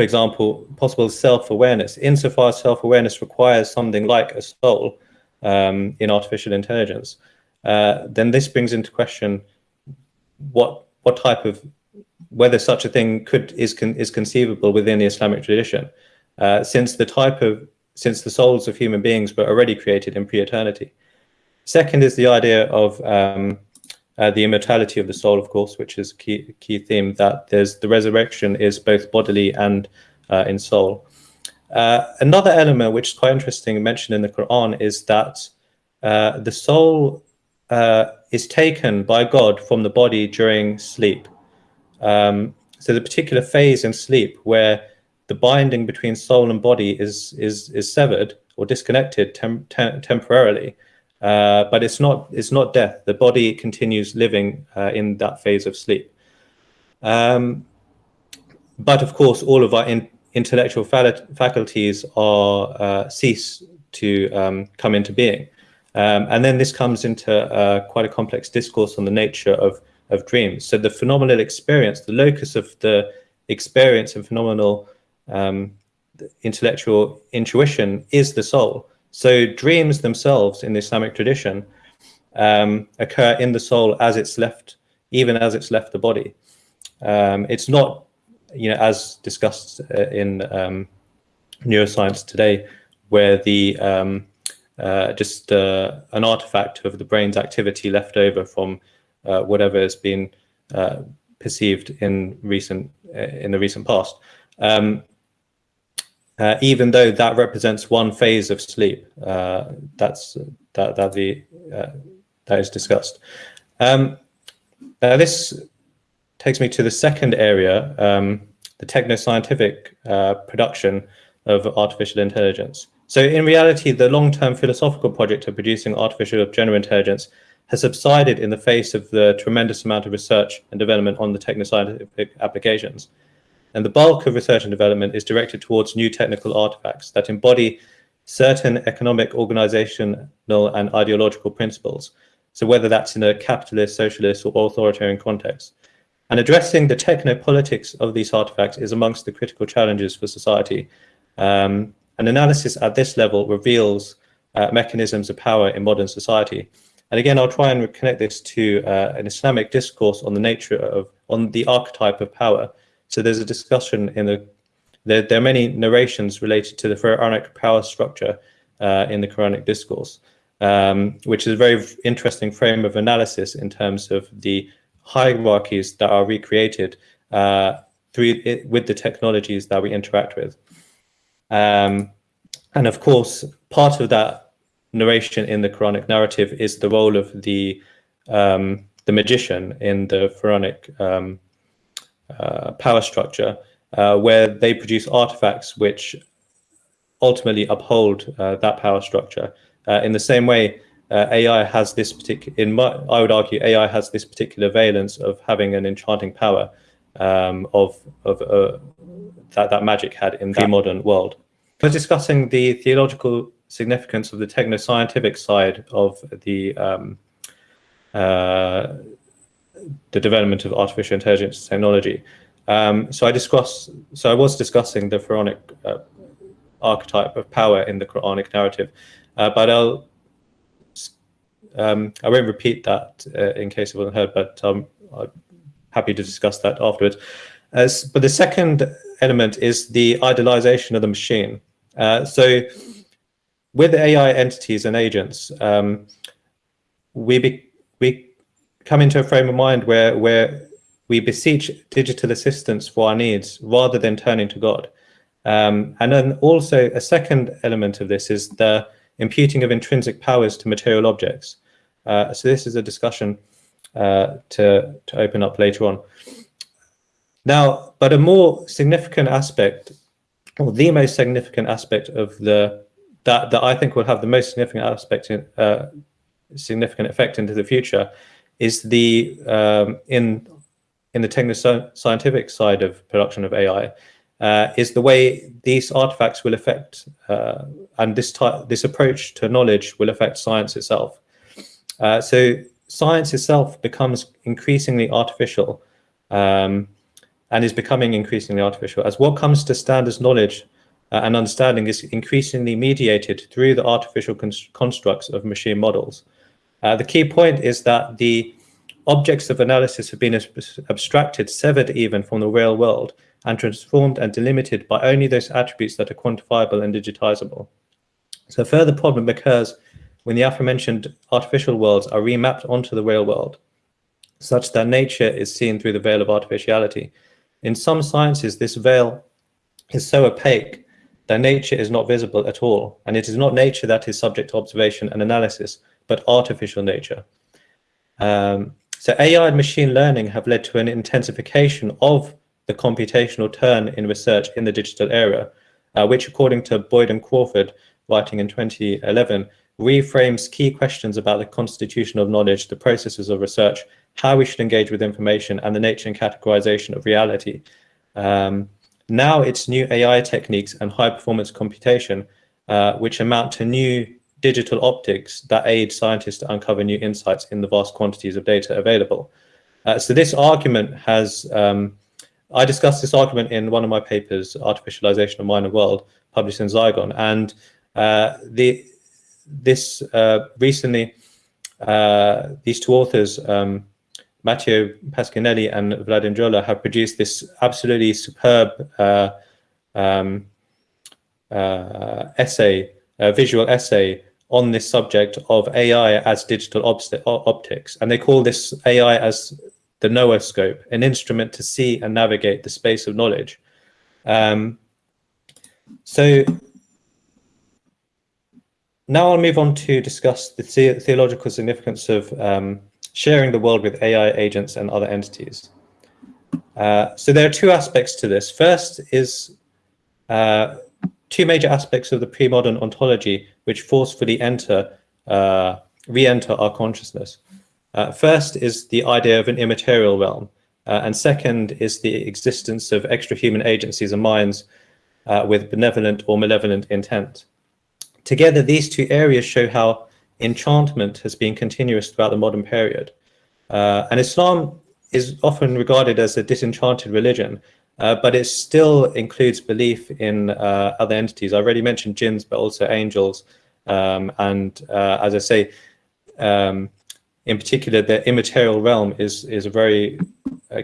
for example, possible self-awareness, insofar as self-awareness requires something like a soul um, in artificial intelligence, uh, then this brings into question what what type of whether such a thing could is con, is conceivable within the Islamic tradition, uh, since the type of since the souls of human beings were already created in pre-eternity. Second is the idea of um, uh, the immortality of the soul, of course, which is a key, key theme that there's the resurrection is both bodily and uh, in soul. Uh, another element which is quite interesting mentioned in the Quran is that uh, the soul uh, is taken by God from the body during sleep. Um, so the particular phase in sleep where the binding between soul and body is is is severed or disconnected tem tem temporarily uh, but it's not it's not death. The body continues living uh, in that phase of sleep. Um, but of course, all of our in, intellectual faculties are uh, cease to um, come into being. Um, and then this comes into uh, quite a complex discourse on the nature of, of dreams. So the phenomenal experience, the locus of the experience and phenomenal um, intellectual intuition is the soul. So dreams themselves in the Islamic tradition um, occur in the soul as it's left, even as it's left the body. Um, it's not, you know, as discussed uh, in um, neuroscience today, where the um, uh, just uh, an artifact of the brain's activity left over from uh, whatever has been uh, perceived in recent uh, in the recent past. Um, uh, even though that represents one phase of sleep. Uh, that's that that the uh, that is discussed. Um, this takes me to the second area, um, the techno-scientific uh, production of artificial intelligence. So in reality, the long-term philosophical project of producing artificial general intelligence has subsided in the face of the tremendous amount of research and development on the techno-scientific applications. And the bulk of research and development is directed towards new technical artifacts that embody certain economic, organizational, and ideological principles. So whether that's in a capitalist, socialist, or authoritarian context. And addressing the technopolitics of these artifacts is amongst the critical challenges for society. Um, an analysis at this level reveals uh, mechanisms of power in modern society. And again, I'll try and connect this to uh, an Islamic discourse on the nature of, on the archetype of power. So there's a discussion in the, there, there are many narrations related to the pharaonic power structure uh, in the Quranic discourse, um, which is a very interesting frame of analysis in terms of the hierarchies that are recreated uh, through it, with the technologies that we interact with. Um, and of course, part of that narration in the Quranic narrative is the role of the um, the magician in the pharaonic um, uh, power structure, uh, where they produce artifacts which ultimately uphold uh, that power structure. Uh, in the same way, uh, AI has this particular, in my, I would argue, AI has this particular valence of having an enchanting power um, of of uh, that that magic had in the modern world. We're discussing the theological significance of the techno-scientific side of the um, uh, the development of artificial intelligence technology. Um, so I discuss, so I was discussing the pharaonic uh, archetype of power in the Quranic narrative, uh, but I'll um, I won't repeat that uh, in case it wasn't heard, but um, I'm happy to discuss that afterwards. As, but the second element is the idealization of the machine. Uh, so with AI entities and agents, um, we we come into a frame of mind where where we beseech digital assistance for our needs rather than turning to God. Um, and then also a second element of this is the imputing of intrinsic powers to material objects. Uh, so this is a discussion uh, to, to open up later on. Now, but a more significant aspect, or the most significant aspect of the that that I think will have the most significant aspect in uh, significant effect into the future is the um, in in the techno scientific side of production of AI uh, is the way these artifacts will affect uh, and this type this approach to knowledge will affect science itself. Uh, so science itself becomes increasingly artificial um, and is becoming increasingly artificial as what comes to stand as knowledge uh, and understanding is increasingly mediated through the artificial constructs of machine models. Uh, the key point is that the objects of analysis have been abstracted, severed even from the real world, and transformed and delimited by only those attributes that are quantifiable and digitizable. So a further problem occurs when the aforementioned artificial worlds are remapped onto the real world, such that nature is seen through the veil of artificiality. In some sciences, this veil is so opaque that nature is not visible at all, and it is not nature that is subject to observation and analysis, but artificial nature. Um, so AI and machine learning have led to an intensification of the computational turn in research in the digital era, uh, which according to Boyd and Crawford, writing in 2011, reframes key questions about the constitution of knowledge, the processes of research, how we should engage with information, and the nature and categorization of reality. Um, now it's new AI techniques and high performance computation, uh, which amount to new digital optics that aid scientists to uncover new insights in the vast quantities of data available. Uh, so this argument has, um, I discussed this argument in one of my papers, Artificialization of and World, published in Zygon. And uh, the this uh, recently, uh, these two authors, um, Matteo Pasquinelli and Vladan Joler, have produced this absolutely superb uh, um, uh, essay, visual essay on this subject of AI as digital optics. And they call this AI as the nooscope, an instrument to see and navigate the space of knowledge. Um, so now I'll move on to discuss the, the theological significance of um, sharing the world with AI agents and other entities. Uh, so there are two aspects to this. First is uh, two major aspects of the pre-modern ontology which forcefully enter, uh, re-enter our consciousness. Uh, first is the idea of an immaterial realm, uh, and second is the existence of extra-human agencies and minds uh, with benevolent or malevolent intent. Together, these two areas show how enchantment has been continuous throughout the modern period. Uh, and Islam is often regarded as a disenchanted religion, uh, but it still includes belief in uh, other entities. I already mentioned jinns, but also angels. Um, and uh, as I say, um, in particular, the immaterial realm is, is a very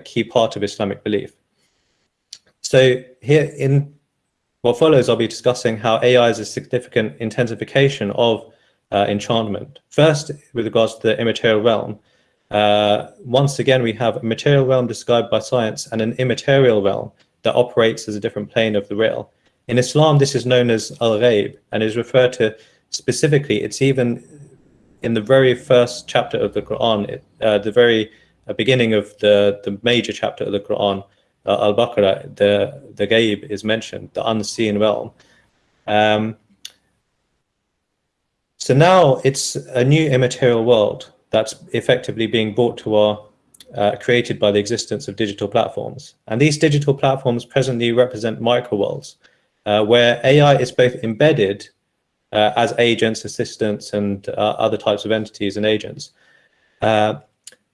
key part of Islamic belief. So here in what follows, I'll be discussing how AI is a significant intensification of uh, enchantment. First, with regards to the immaterial realm, uh, once again, we have a material realm described by science and an immaterial realm that operates as a different plane of the real. In Islam, this is known as al-ghaib and is referred to specifically, it's even in the very first chapter of the Quran, it, uh, the very uh, beginning of the, the major chapter of the Quran, uh, Al-Baqarah, the, the ghaib is mentioned, the unseen realm. Um, so now it's a new immaterial world that's effectively being brought to our uh, created by the existence of digital platforms. And these digital platforms presently represent microworlds uh, where AI is both embedded uh, as agents, assistants, and uh, other types of entities and agents, uh,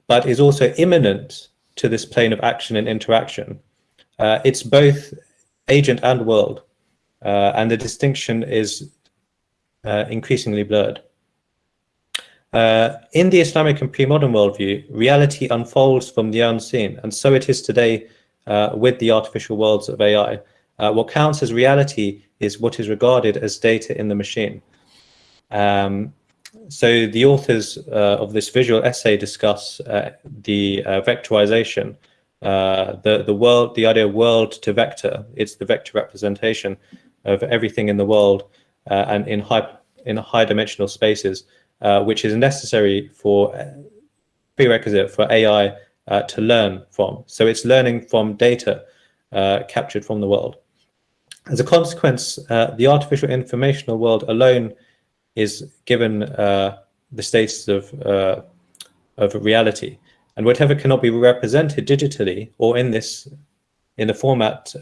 but is also immanent to this plane of action and interaction. Uh, it's both agent and world, and the distinction is increasingly blurred. Uh, in the Islamic and pre-modern worldview, reality unfolds from the unseen, and so it is today uh, with the artificial worlds of AI. Uh, what counts as reality is what is regarded as data in the machine. Um, so the authors uh, of this visual essay discuss uh, the vectorization, the, the world, the idea of world to vector. It's the vector representation of everything in the world and in high, in high dimensional spaces uh, which is necessary for uh, prerequisite for AI uh, to learn from. So it's learning from data uh, captured from the world. As a consequence, uh, the artificial informational world alone is given the status of, of reality. And whatever cannot be represented digitally or in this, in the format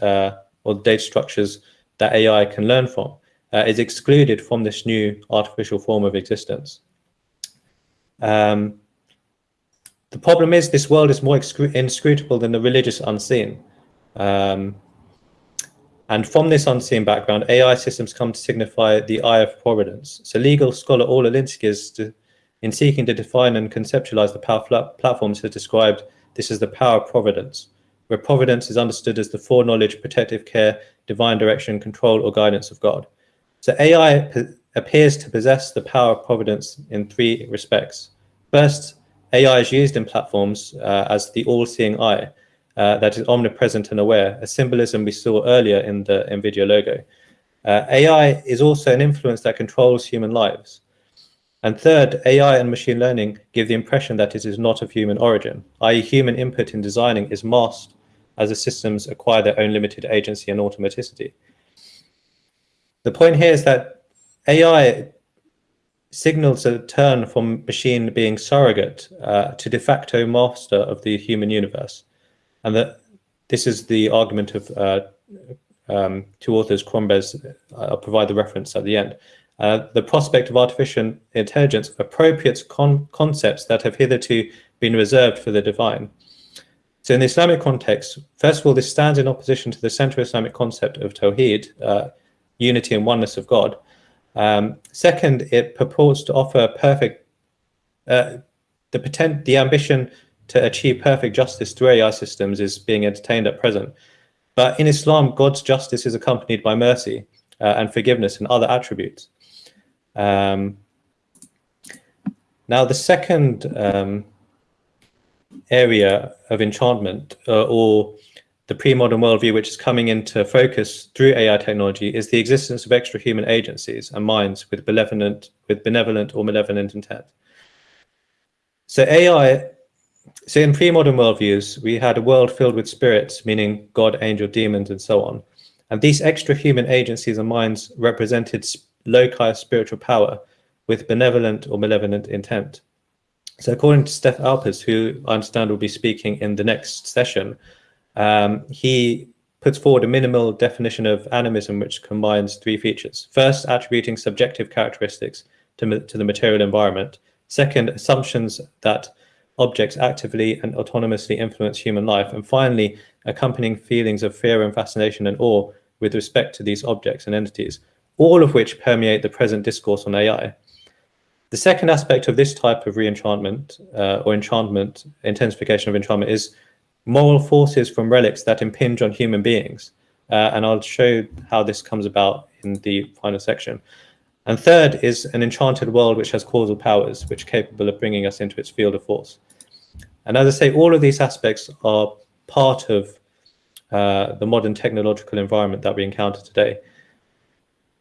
or data structures that AI can learn from, uh, is excluded from this new artificial form of existence. Um, the problem is this world is more inscrutable than the religious unseen. Um, and from this unseen background, AI systems come to signify the eye of providence. So legal scholar Orla Lynskey, in seeking to define and conceptualize the power platforms, has described this as the power of providence, where providence is understood as the foreknowledge, protective care, divine direction, control, or guidance of God. So AI appears to possess the power of providence in three respects. First, AI is used in platforms uh, as the all-seeing eye uh, that is omnipresent and aware, a symbolism we saw earlier in the NVIDIA logo. Uh, AI is also an influence that controls human lives. And third, AI and machine learning give the impression that it is not of human origin, i.e. human input in designing is masked as the systems acquire their own limited agency and automaticity. The point here is that AI signals a turn from machine being surrogate uh, to de facto master of the human universe. And that this is the argument of uh, um, two authors, Crombez, I'll provide the reference at the end. Uh, the prospect of artificial intelligence appropriates con concepts that have hitherto been reserved for the divine. So in the Islamic context, first of all, this stands in opposition to the central Islamic concept of Tawheed, uh, unity and oneness of God, um, second, it purports to offer perfect, uh, the potent, the ambition to achieve perfect justice through AI systems is being entertained at present. But in Islam, God's justice is accompanied by mercy uh, and forgiveness and other attributes. Um, now, the second um, area of enchantment uh, or the pre-modern worldview which is coming into focus through AI technology is the existence of extra-human agencies and minds with benevolent, with benevolent or malevolent intent. So AI, so in pre-modern worldviews, we had a world filled with spirits, meaning God, angel, demons, and so on. And these extra-human agencies and minds represented loci of spiritual power with benevolent or malevolent intent. So according to Stef Aupers, who I understand will be speaking in the next session, um, he puts forward a minimal definition of animism which combines three features. First, attributing subjective characteristics to, to the material environment. Second, assumptions that objects actively and autonomously influence human life, and finally, accompanying feelings of fear and fascination and awe with respect to these objects and entities, all of which permeate the present discourse on AI. The second aspect of this type of re-enchantment uh, or enchantment, intensification of enchantment is moral forces from relics that impinge on human beings. Uh, and I'll show how this comes about in the final section. And third is an enchanted world which has causal powers, which are capable of bringing us into its field of force. And as I say, all of these aspects are part of uh, the modern technological environment that we encounter today.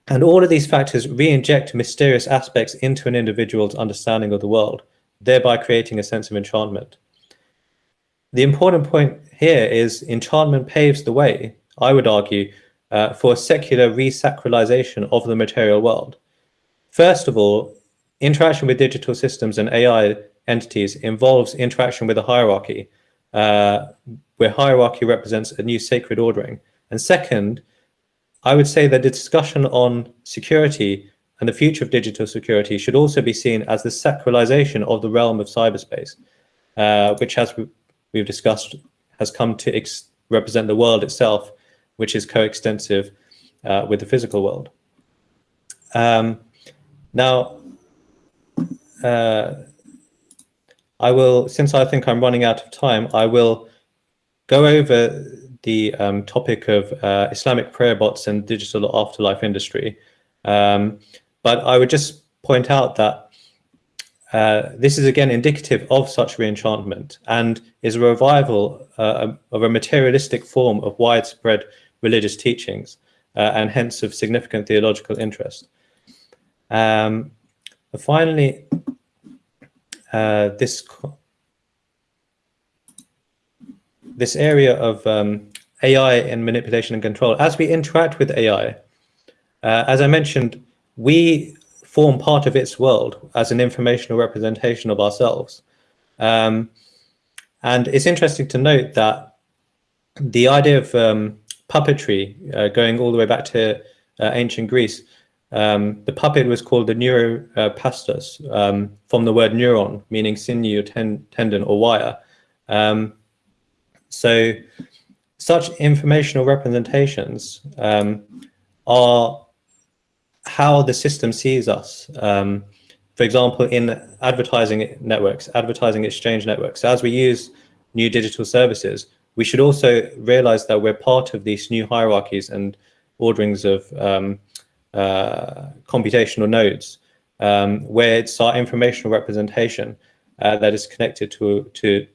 And all of these factors re-inject mysterious aspects into an individual's understanding of the world, thereby creating a sense of enchantment. The important point here is enchantment paves the way, I would argue, uh, for a secular resacralization of the material world. First of all, interaction with digital systems and AI entities involves interaction with a hierarchy, uh, where hierarchy represents a new sacred ordering. And second, I would say that the discussion on security and the future of digital security should also be seen as the sacralization of the realm of cyberspace, uh, which, as we've discussed, has come to represent the world itself, which is coextensive uh, with the physical world. Um, now, uh, I will, since I think I'm running out of time, I will go over the um, topic of uh, Islamic prayer bots and digital afterlife industry. Um, but I would just point out that uh, this is again indicative of such reenchantment and is a revival uh, of a materialistic form of widespread religious teachings uh, and hence of significant theological interest. Um, finally, uh, this this area of um, AI and manipulation and control, as we interact with AI, uh, as I mentioned, we form part of its world as an informational representation of ourselves. Um, and it's interesting to note that the idea of um, puppetry, uh, going all the way back to uh, ancient Greece, um, the puppet was called the neurospastos um, from the word neuron, meaning sinew, ten tendon, or wire. Um, so such informational representations um, are how the system sees us. Um, for example, in advertising networks, advertising exchange networks, as we use new digital services, we should also realize that we're part of these new hierarchies and orderings of um, uh, computational nodes, um, where it's our informational representation uh, that is connected to, to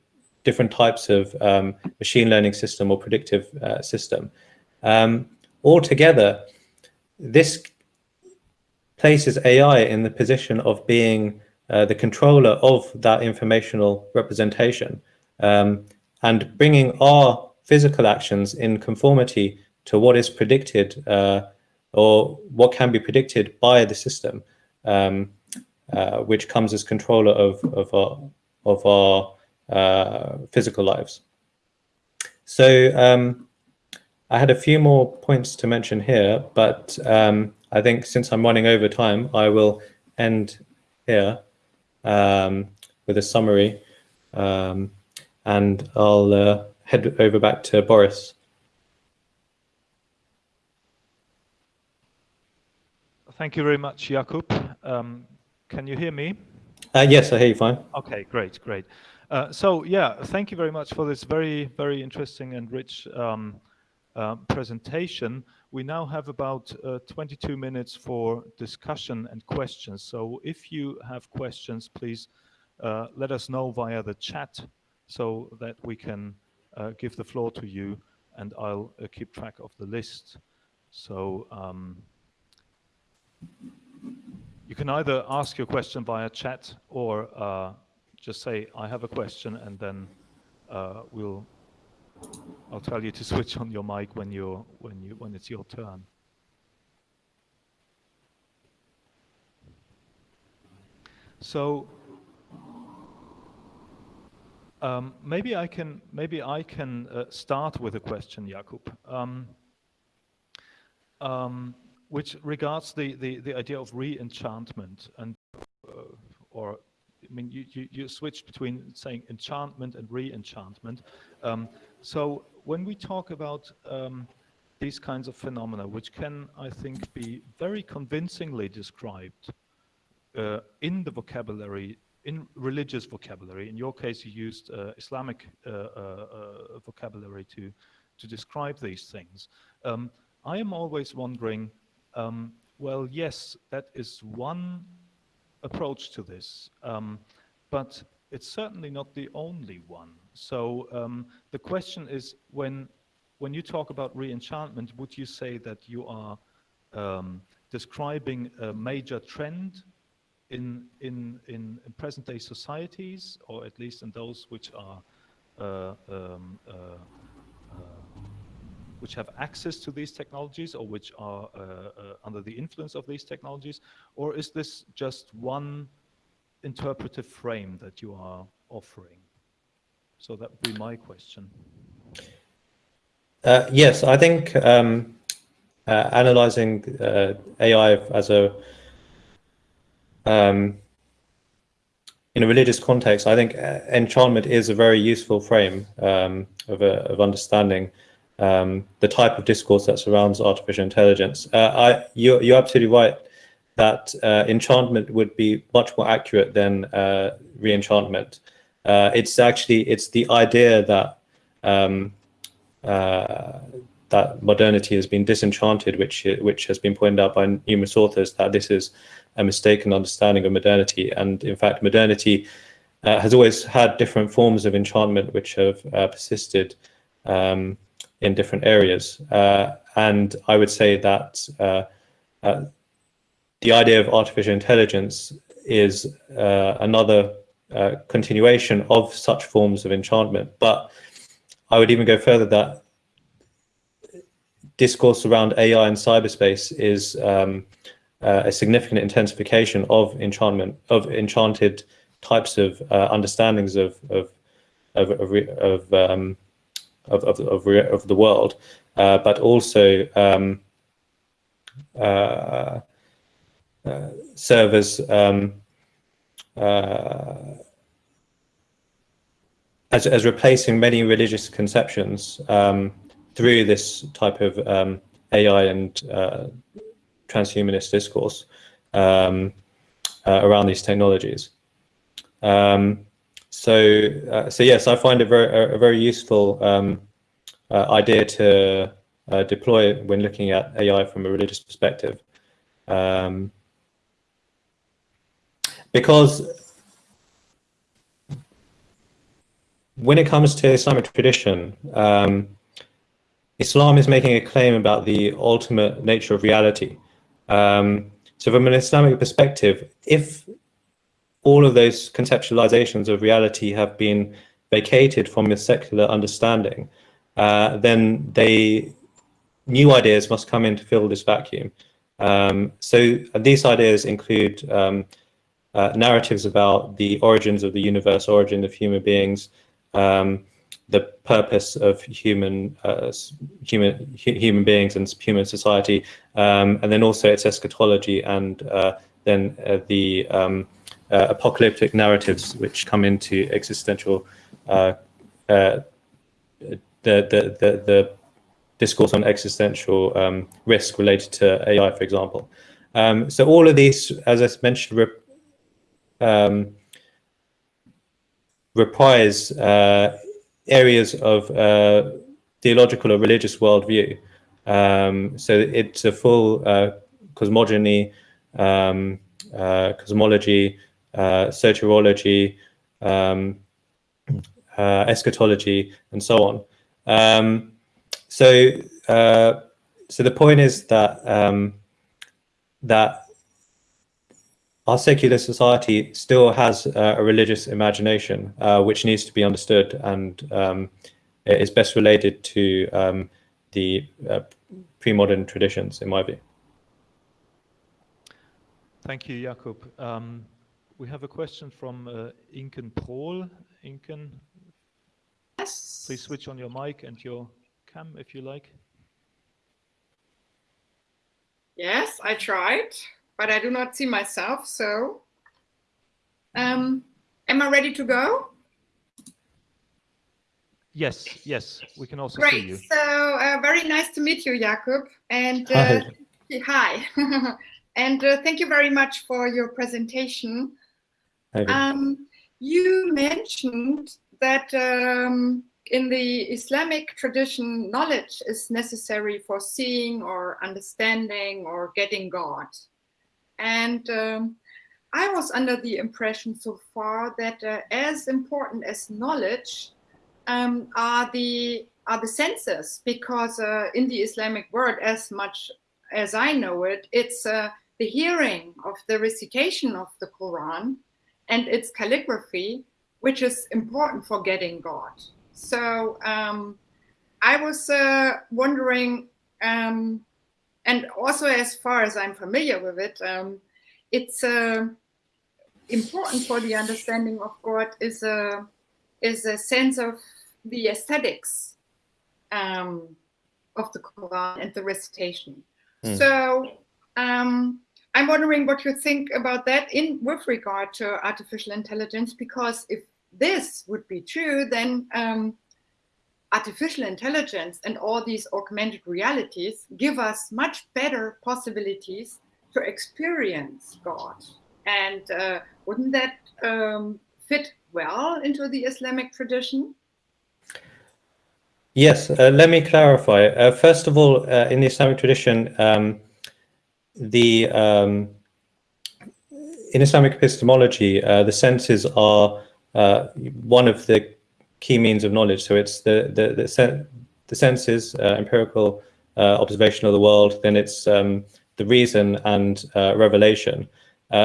different types of um, machine learning system or predictive uh, system. Um, altogether, this places AI in the position of being uh, the controller of that informational representation um, and bringing our physical actions in conformity to what is predicted uh, or what can be predicted by the system, um, uh, which comes as controller of, of our, of our uh, physical lives. So um, I had a few more points to mention here, but um, I think since I'm running over time, I will end here um, with a summary um, and I'll uh, head over back to Boris. Thank you very much, Yaqub. Um, can you hear me? Uh, yes, I hear you fine. Okay, great, great. Uh, so yeah, thank you very much for this very, very interesting and rich um, uh, presentation. We now have about uh, 22 minutes for discussion and questions. So if you have questions, please uh, let us know via the chat so that we can uh, give the floor to you and I'll keep track of the list. So um, you can either ask your question via chat or uh, just say, I have a question, and then uh, we'll, I'll tell you to switch on your mic when you're, when you, when it's your turn. So um, maybe I can maybe I can uh, start with a question, Yaqub. Um, um, which regards the, the, the idea of re-enchantment and uh, or I mean, you, you, you switched between saying enchantment and re-enchantment. Um, so when we talk about um, these kinds of phenomena, which can, I think, be very convincingly described uh, in the vocabulary, in religious vocabulary. In your case, you used uh, Islamic uh, uh, uh vocabulary to, to describe these things. Um, I am always wondering, um, well, yes, that is one approach to this, um, but it's certainly not the only one. So um, the question is, when when you talk about re-enchantment, would you say that you are um, describing a major trend in, in, in present-day societies, or at least in those which are uh, um, uh, uh, which have access to these technologies or which are uh, uh, under the influence of these technologies, or is this just one interpretive frame that you are offering? So that would be my question. Uh, yes, I think um, uh, analyzing uh, AI as a um, in a religious context, I think uh, enchantment is a very useful frame um, of, of understanding um, the type of discourse that surrounds artificial intelligence. Uh, I, you're, you're absolutely right that enchantment would be much more accurate than re-enchantment. it's actually it's the idea that um, uh, that modernity has been disenchanted, which which has been pointed out by numerous authors that this is a mistaken understanding of modernity. And in fact, modernity uh, has always had different forms of enchantment which have uh, persisted um, in different areas. Uh, and I would say that uh, uh, the idea of artificial intelligence is another continuation of such forms of enchantment. But I would even go further that discourse around AI and cyberspace is um, uh, a significant intensification of enchantment of enchanted types of uh, understandings of of of of of, um, of, of, of, of, the world, uh, but also um, serve as um, uh, as, as replacing many religious conceptions um, through this type of um, AI and uh, transhumanist discourse um, uh, around these technologies. Um, so, uh, so yes, I find it very, a, a very useful um, uh, idea to uh, deploy when looking at AI from a religious perspective. Um, because when it comes to Islamic tradition, um, Islam is making a claim about the ultimate nature of reality. Um, so from an Islamic perspective, if all of those conceptualizations of reality have been vacated from a secular understanding, uh, then they new ideas must come in to fill this vacuum. Um, so these ideas include um, uh, narratives about the origins of the universe, origin of human beings, um, the purpose of human uh, human human beings and human society, um, and then also its eschatology and uh, then uh, the um, uh, apocalyptic narratives which come into existential uh, the, the the the discourse on existential um, risk related to AI, for example. Um, so all of these, as I mentioned, um, reprise uh, areas of uh, theological or religious worldview. Um, so it's a full uh, cosmogony, um, uh, cosmology, uh, soteriology, um, uh, eschatology, and so on. Um, so, uh, so the point is that um, that our secular society still has uh, a religious imagination, uh, which needs to be understood and um, is best related to um, the uh, pre-modern traditions, in my view. Thank you, Yaqub. Um, we have a question from uh, Inken Prohl. Inken, yes. please switch on your mic and your cam if you like. Yes, I tried but I do not see myself. So, um, am I ready to go? Yes, yes, we can also Great. see you. So uh, very nice to meet you, Yaqub. And Hi. uh, hi. and uh, thank you very much for your presentation. Maybe. Um, you mentioned that um, in the Islamic tradition, knowledge is necessary for seeing or understanding or getting God. And um, I was under the impression so far that uh, as important as knowledge um, are the are the senses, because uh, in the Islamic world, as much as I know it, it's uh, the hearing of the recitation of the Quran and its calligraphy, which is important for getting God. So um, I was uh, wondering, um, and also as far as I'm familiar with it, um, it's uh, important for the understanding of God is a is a sense of the aesthetics um, of the Quran and the recitation. Hmm. So um, I'm wondering what you think about that in with regard to artificial intelligence, because if this would be true, then um, artificial intelligence and all these augmented realities give us much better possibilities to experience God. And uh, wouldn't that um, fit well into the Islamic tradition? Yes, uh, let me clarify. Uh, first of all, uh, in the Islamic tradition, um, the um, in Islamic epistemology, uh, the senses are uh, one of the key means of knowledge. So it's the the the, sen the senses, uh, empirical observation of the world. Then it's um, the reason and revelation.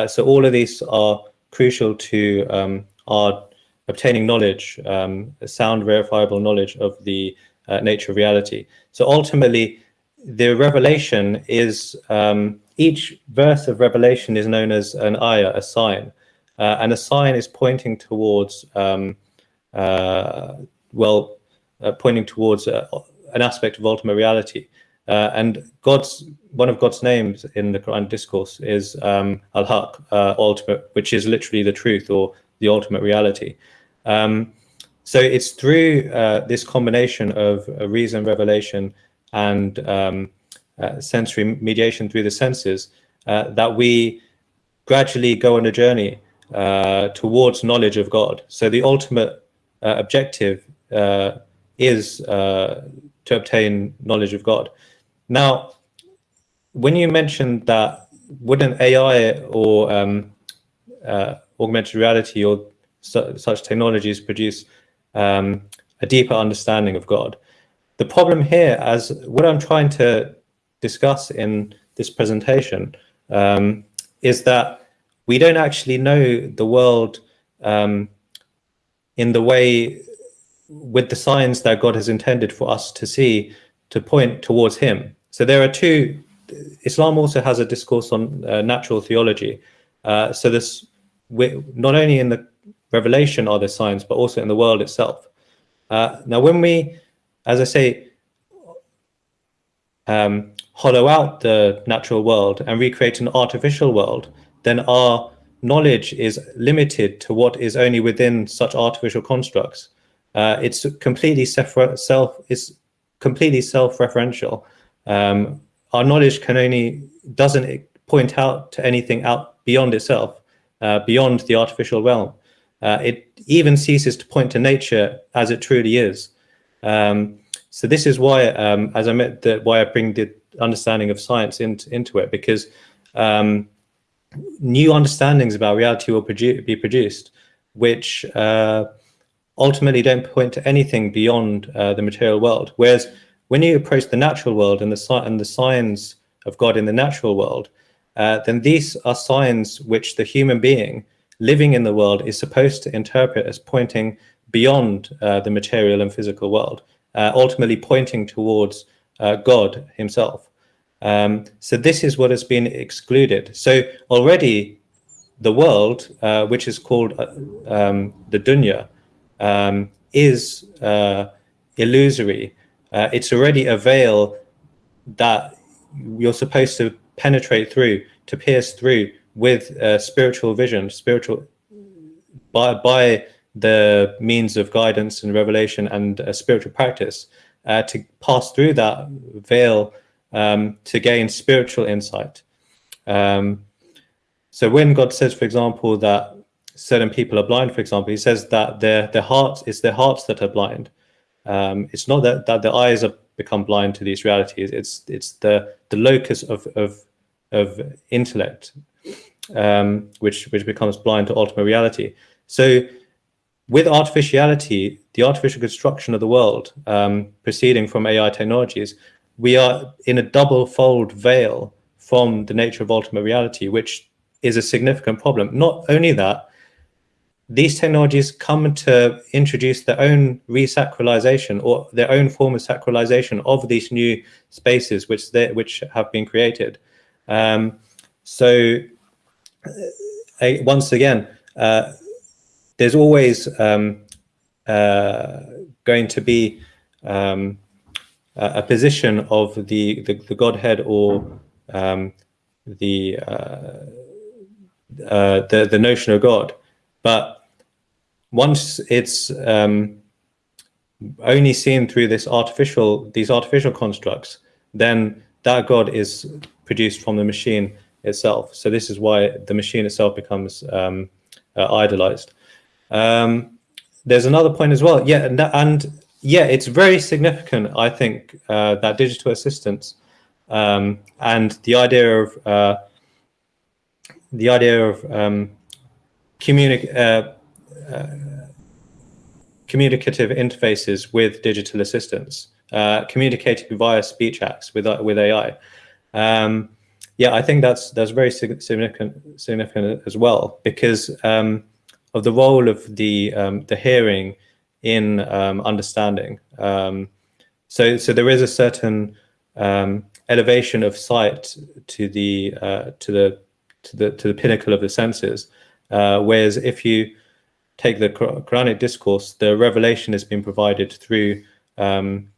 so all of these are crucial to um, our obtaining knowledge, um, sound, verifiable knowledge of the uh, nature of reality. So ultimately, the revelation is, um, each verse of revelation is known as an ayah, a sign. Uh, and a sign is pointing towards, um, uh, well, uh, pointing towards uh, an aspect of ultimate reality. Uh, and God's one of God's names in the Quran discourse is um, Al-Haq, ultimate, which is literally the truth or the ultimate reality. Um, so it's through uh, this combination of uh, reason, revelation, and um, uh, sensory mediation through the senses uh, that we gradually go on a journey uh, towards knowledge of God. So the ultimate uh, objective is to obtain knowledge of God. Now, when you mentioned that, wouldn't AI or um, augmented reality or su such technologies produce um, a deeper understanding of God. The problem here, as what I'm trying to discuss in this presentation, um, is that we don't actually know the world um, in the way with the signs that God has intended for us to see to point towards him. So there are two, Islam also has a discourse on uh, natural theology. Uh, so this, not only in the revelation are the signs, but also in the world itself. Uh, now, when we, as I say, um, hollow out the natural world and recreate an artificial world, then our knowledge is limited to what is only within such artificial constructs. Uh, it's completely self, it's completely self-referential. Um, our knowledge can only doesn't point out to anything out beyond itself, uh, beyond the artificial realm. Uh, it even ceases to point to nature as it truly is. Um, so this is why, um, as I met, the, why I bring the understanding of science into, into it, because um, new understandings about reality will produ be produced, which uh, ultimately don't point to anything beyond uh, the material world. Whereas when you approach the natural world and the, and the signs of God in the natural world, uh, then these are signs which the human being living in the world is supposed to interpret as pointing beyond uh, the material and physical world, uh, ultimately pointing towards uh, God himself. Um, so this is what has been excluded. So already the world, uh, which is called uh, um, the dunya, um, is uh, illusory. it's already a veil that you're supposed to penetrate through, to pierce through with uh, spiritual vision, spiritual by by the means of guidance and revelation and uh, spiritual practice uh, to pass through that veil um, to gain spiritual insight. Um, so when God says, for example, that certain people are blind, for example, he says that their their hearts it's their hearts that are blind. Um, it's not that, that their eyes have become blind to these realities. It's it's the the locus of of of intellect, um, which which becomes blind to ultimate reality. So with artificiality, the artificial construction of the world um, proceeding from AI technologies, we are in a double fold veil from the nature of ultimate reality, which is a significant problem. Not only that, these technologies come to introduce their own resacralization or their own form of sacralization of these new spaces which they, which have been created. Um, so uh, once again, uh, there's always um, uh, going to be um, a position of the, the, the Godhead or um, the, uh, uh, the the notion of God, but once it's um, only seen through this artificial these artificial constructs, then that God is produced from the machine itself. So this is why the machine itself becomes um, uh, idolized. Um, there's another point as well. Yeah, and, and yeah, it's very significant, I think, uh, that digital assistance um, and the idea of uh, the idea of um, communic uh, uh, communicative interfaces with digital assistants, uh, communicating via speech acts with with AI. Um, yeah, I think that's that's very significant significant as well because um, of the role of the um, the hearing in um, understanding. Um, so so there is a certain um, elevation of sight to the uh, to the to the to the pinnacle of the senses, uh, whereas if you take the Quranic discourse, the revelation has been provided through um,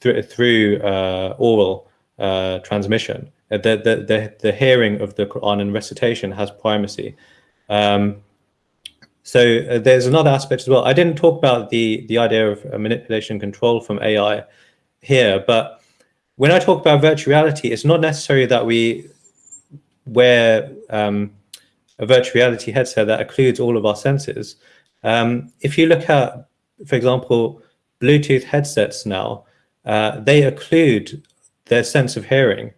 through through uh, oral uh, transmission. The, the the the hearing of the Quran and recitation has primacy. Um, so uh, there's another aspect as well. I didn't talk about the, the idea of uh, manipulation control from AI here, but when I talk about virtual reality, it's not necessary that we wear um, a virtual reality headset that occludes all of our senses. Um, if you look at, for example, Bluetooth headsets now, uh, they occlude their sense of hearing.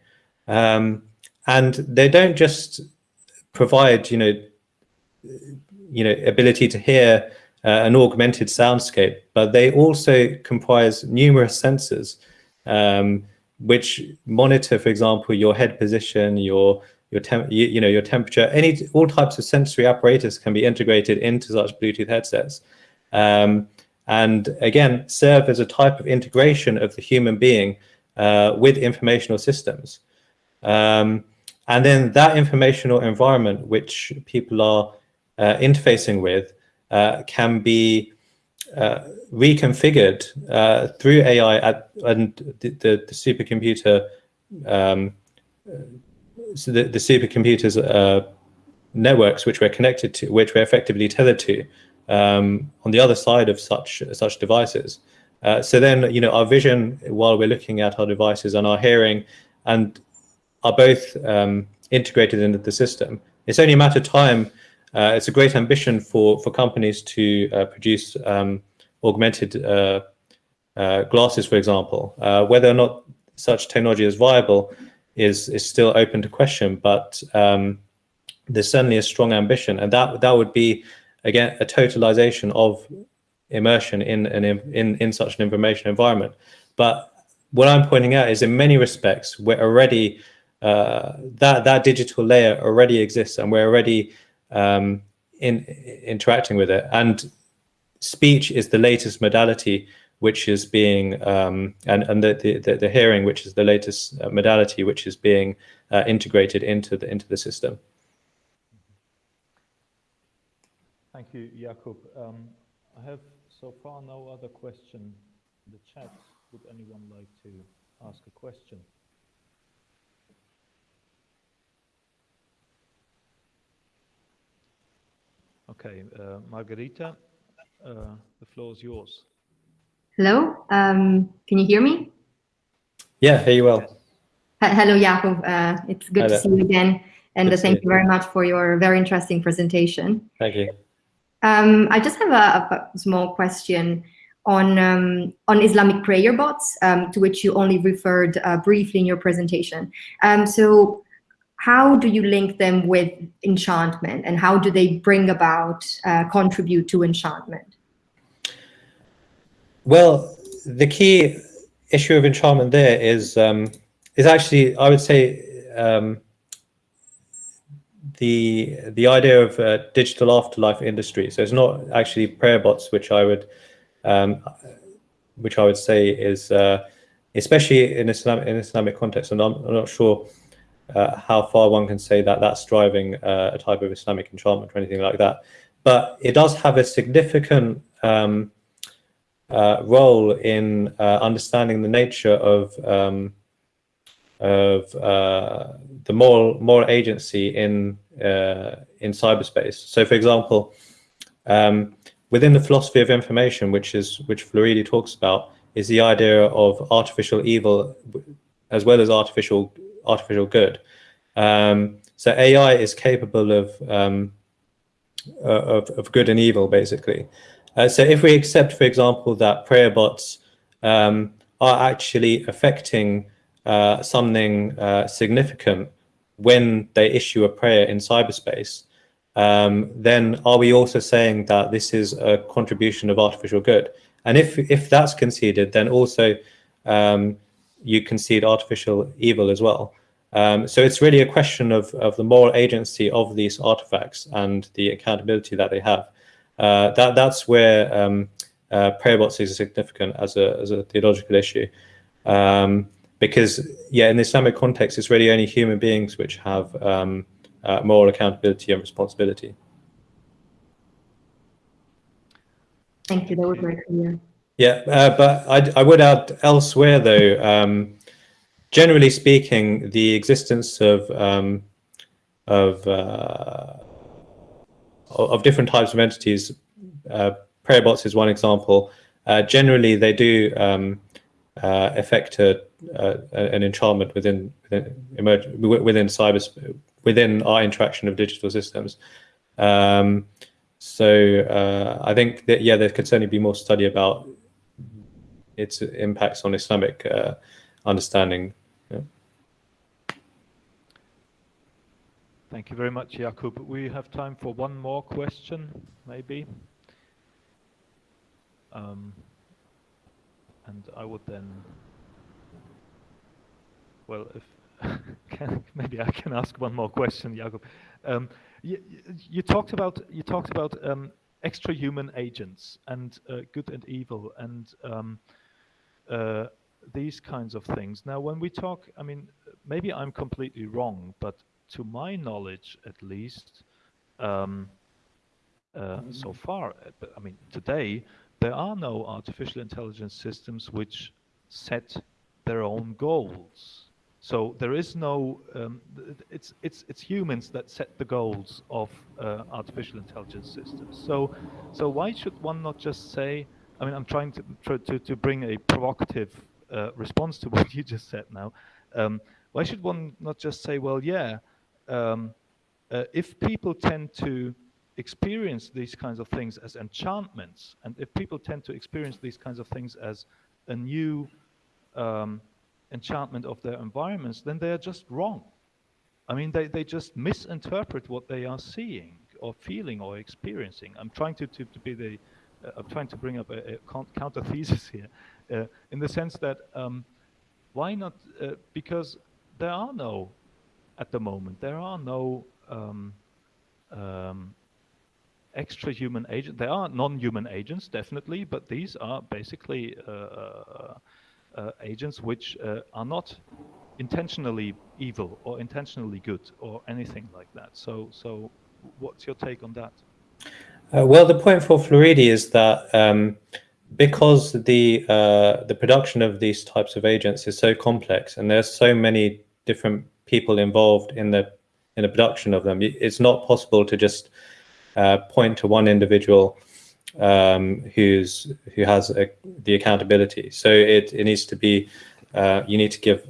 Um, and they don't just provide, you know, you know, ability to hear uh, an augmented soundscape, but they also comprise numerous sensors, um, which monitor, for example, your head position, your your temp, you, you, know, your temperature, any all types of sensory apparatus can be integrated into such Bluetooth headsets, um, and again serve as a type of integration of the human being uh, with informational systems. Um, and then that informational environment, which people are interfacing with uh, can be uh, reconfigured through AI at, and the, the, the supercomputer, um, so the, the supercomputers networks which we're connected to, which we're effectively tethered to um, on the other side of such such devices. Uh, so then, you know, our vision while we're looking at our devices and our hearing and are both um, integrated into the system. It's only a matter of time uh, it's a great ambition for, for companies to uh, produce um, augmented uh, uh glasses, for example. Uh, whether or not such technology is viable is, is still open to question, but um, there's certainly a strong ambition. And that, that would be, again, a totalization of immersion in, in, in, in such an information environment. But what I'm pointing out is in many respects, we're already, uh, that, that digital layer already exists and we're already um, in interacting with it. And speech is the latest modality which is being um, and and the, the the hearing which is the latest uh, modality which is being uh, integrated into the into the system. Thank you, Yaqub. Um, I have so far no other question in the chat. Would anyone like to ask a question? Okay, uh, Margarita, uh, the floor is yours. Hello, um, can you hear me? Yeah, hear you well. H hello, Yaqub. Uh, it's good to see you again. And uh, thank you very much for your very interesting presentation. Thank you. Um, I just have a, a small question on um, on Islamic prayer bots, um, to which you only referred uh, briefly in your presentation. Um, so how do you link them with enchantment and how do they bring about, uh, contribute to enchantment? Well, the key issue of enchantment there is um, is actually, I would say, um, the the idea of uh, digital afterlife industry. So it's not actually prayer bots, which I would um, which I would say is uh, especially in Islam in Islamic context. And I'm, I'm not sure uh, how far one can say that that's driving uh, a type of Islamic enchantment or anything like that. But it does have a significant um, uh, role in uh, understanding the nature of um, of uh, the moral moral agency in uh, in cyberspace. So, for example, um, within the philosophy of information, which is which Floridi talks about, is the idea of artificial evil as well as artificial artificial good. Um, so AI is capable of, um, of, of good and evil, basically. Uh, so if we accept, for example, that prayer bots um, are actually affecting uh, something uh, significant when they issue a prayer in cyberspace, um, then are we also saying that this is a contribution of artificial good? And if if that's conceded, then also um, you concede artificial evil as well. Um, so it's really a question of, of the moral agency of these artifacts and the accountability that they have. Uh, that that's where um, uh, prayer bots is significant as a as a theological issue, um, because yeah, in the Islamic context, it's really only human beings which have um, uh, moral accountability and responsibility. Thank you. That was very clear. Yeah, uh, but I, I would add elsewhere though. Um, generally speaking, the existence of um, of uh, of different types of entities, uh, prayer bots is one example. Uh, generally, they do um, uh, affect a, an enchantment within within, within cyber within our interaction of digital systems. Um, so uh, I think that yeah, there could certainly be more study about its impacts on Islamic uh, understanding. Thank you very much, Yaqub. We have time for one more question, maybe. Um, and I would then, well, if can, maybe I can ask one more question, Yaqub. Um, you, you, talked about you talked about um, extra human agents and uh, good and evil and um, uh, these kinds of things. Now, when we talk, I mean, maybe I'm completely wrong, but to my knowledge, at least, um, uh, so far, I mean, today there are no artificial intelligence systems which set their own goals. So there is no, um, it's, it's, it's humans that set the goals of uh, artificial intelligence systems. So, so why should one not just say, I mean, I'm trying to, to, to bring a provocative uh, response to what you just said now. Um, why should one not just say, well, yeah, um, uh, if people tend to experience these kinds of things as enchantments, and if people tend to experience these kinds of things as a new um, enchantment of their environments, then they are just wrong. I mean, they, they just misinterpret what they are seeing or feeling or experiencing. I'm trying to, to, to be the, I'm trying to bring up a, a counter thesis here, uh, in the sense that um, why not, uh, because there are no, at the moment, there are no um, um, extra human agents. There are non-human agents, definitely, but these are basically uh, uh, uh, agents which uh, are not intentionally evil or intentionally good or anything like that. So, so what's your take on that? Uh, well, the point for Floridi is that um, because the uh, the production of these types of agents is so complex and there's so many different people involved in the in the production of them, it's not possible to just uh, point to one individual um, who's who has a, the accountability. So it, it needs to be uh, you need to give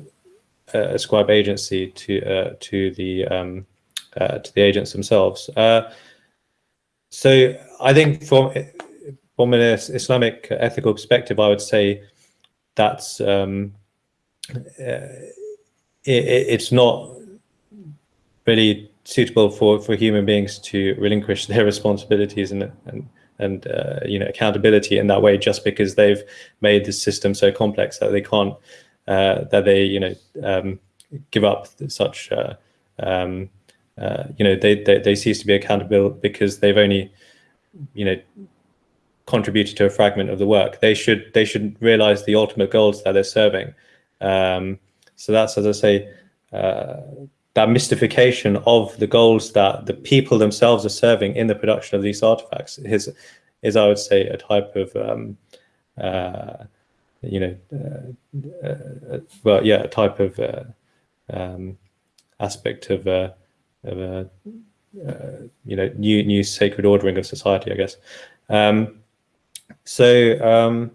a, ascribe agency to uh, to the um, uh, to the agents themselves. So I think from from an Islamic ethical perspective, I would say that's um, uh, it, it's not really suitable for for human beings to relinquish their responsibilities and and and uh, you know accountability in that way just because they've made the system so complex that they can't uh, that they you know um, give up such uh, um, uh, you know they, they they cease to be accountable because they've only you know contributed to a fragment of the work. They should they should realize the ultimate goals that they're serving. Um, so that's as I say uh, that mystification of the goals that the people themselves are serving in the production of these artifacts is, is I would say, a type of, um, uh, you know, uh, uh, well, yeah, a type of uh, um, aspect of, of a, uh, you know, new new sacred ordering of society, I guess. Um, so um,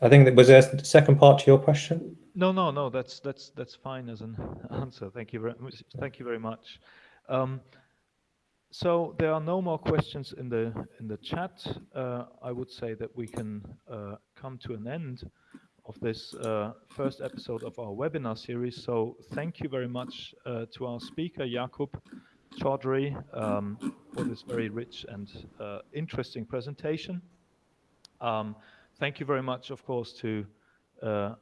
I think that was there a second part to your question. No, no, no. That's that's that's fine as an answer. Thank you very much. Thank you very much. Um, so there are no more questions in the in the chat. Uh, I would say that we can uh, come to an end of this uh, first episode of our webinar series. So thank you very much uh, to our speaker Yaqub Chaudhary um, for this very rich and uh, interesting presentation. Um, thank you very much, of course, to uh,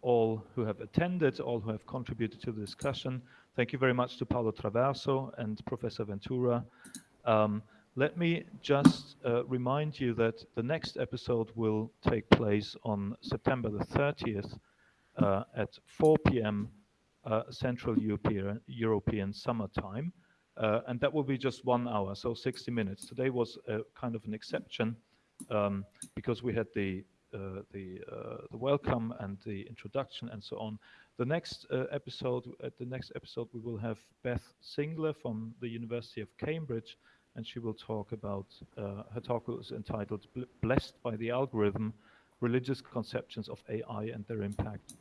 all who have attended, all who have contributed to the discussion. Thank you very much to Paolo Traverso and Professor Ventura. Um, let me just uh, remind you that the next episode will take place on September the 30th uh, at 4 p.m. Uh, Central European, European Summer Time. Uh, and that will be just one hour, so 60 minutes. Today was kind of an exception um, because we had the uh, the uh, the welcome and the introduction and so on. The next uh, episode, at the next episode, we will have Beth Singler from the University of Cambridge, and she will talk about her talk is entitled "Blessed by the Algorithm: Religious Conceptions of AI and Their Impact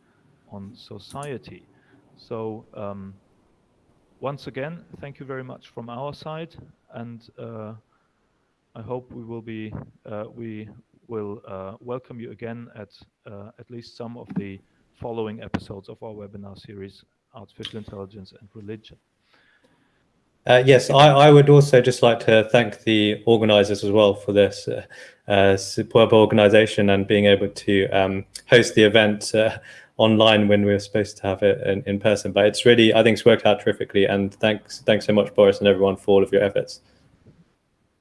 on Society." So. Um, once again, thank you very much from our side, and uh, I hope we will be uh, we will uh, welcome you again at uh, at least some of the following episodes of our webinar series, Artificial Intelligence and Religion. Uh, yes, I, I, would also just like to thank the organizers as well for this uh, uh, superb organization and being able to um, host the event uh, online when we were supposed to have it in, in, person. But it's really, I think it's worked out terrifically. And thanks, thanks so much, Boris and everyone for all of your efforts.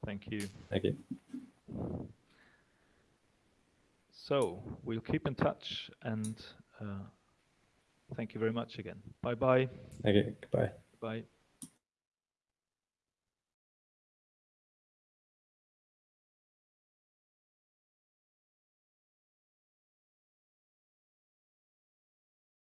Thank you. Thank you. So we'll keep in touch and uh, thank you very much again. Bye bye. Thank you. Goodbye. Bye.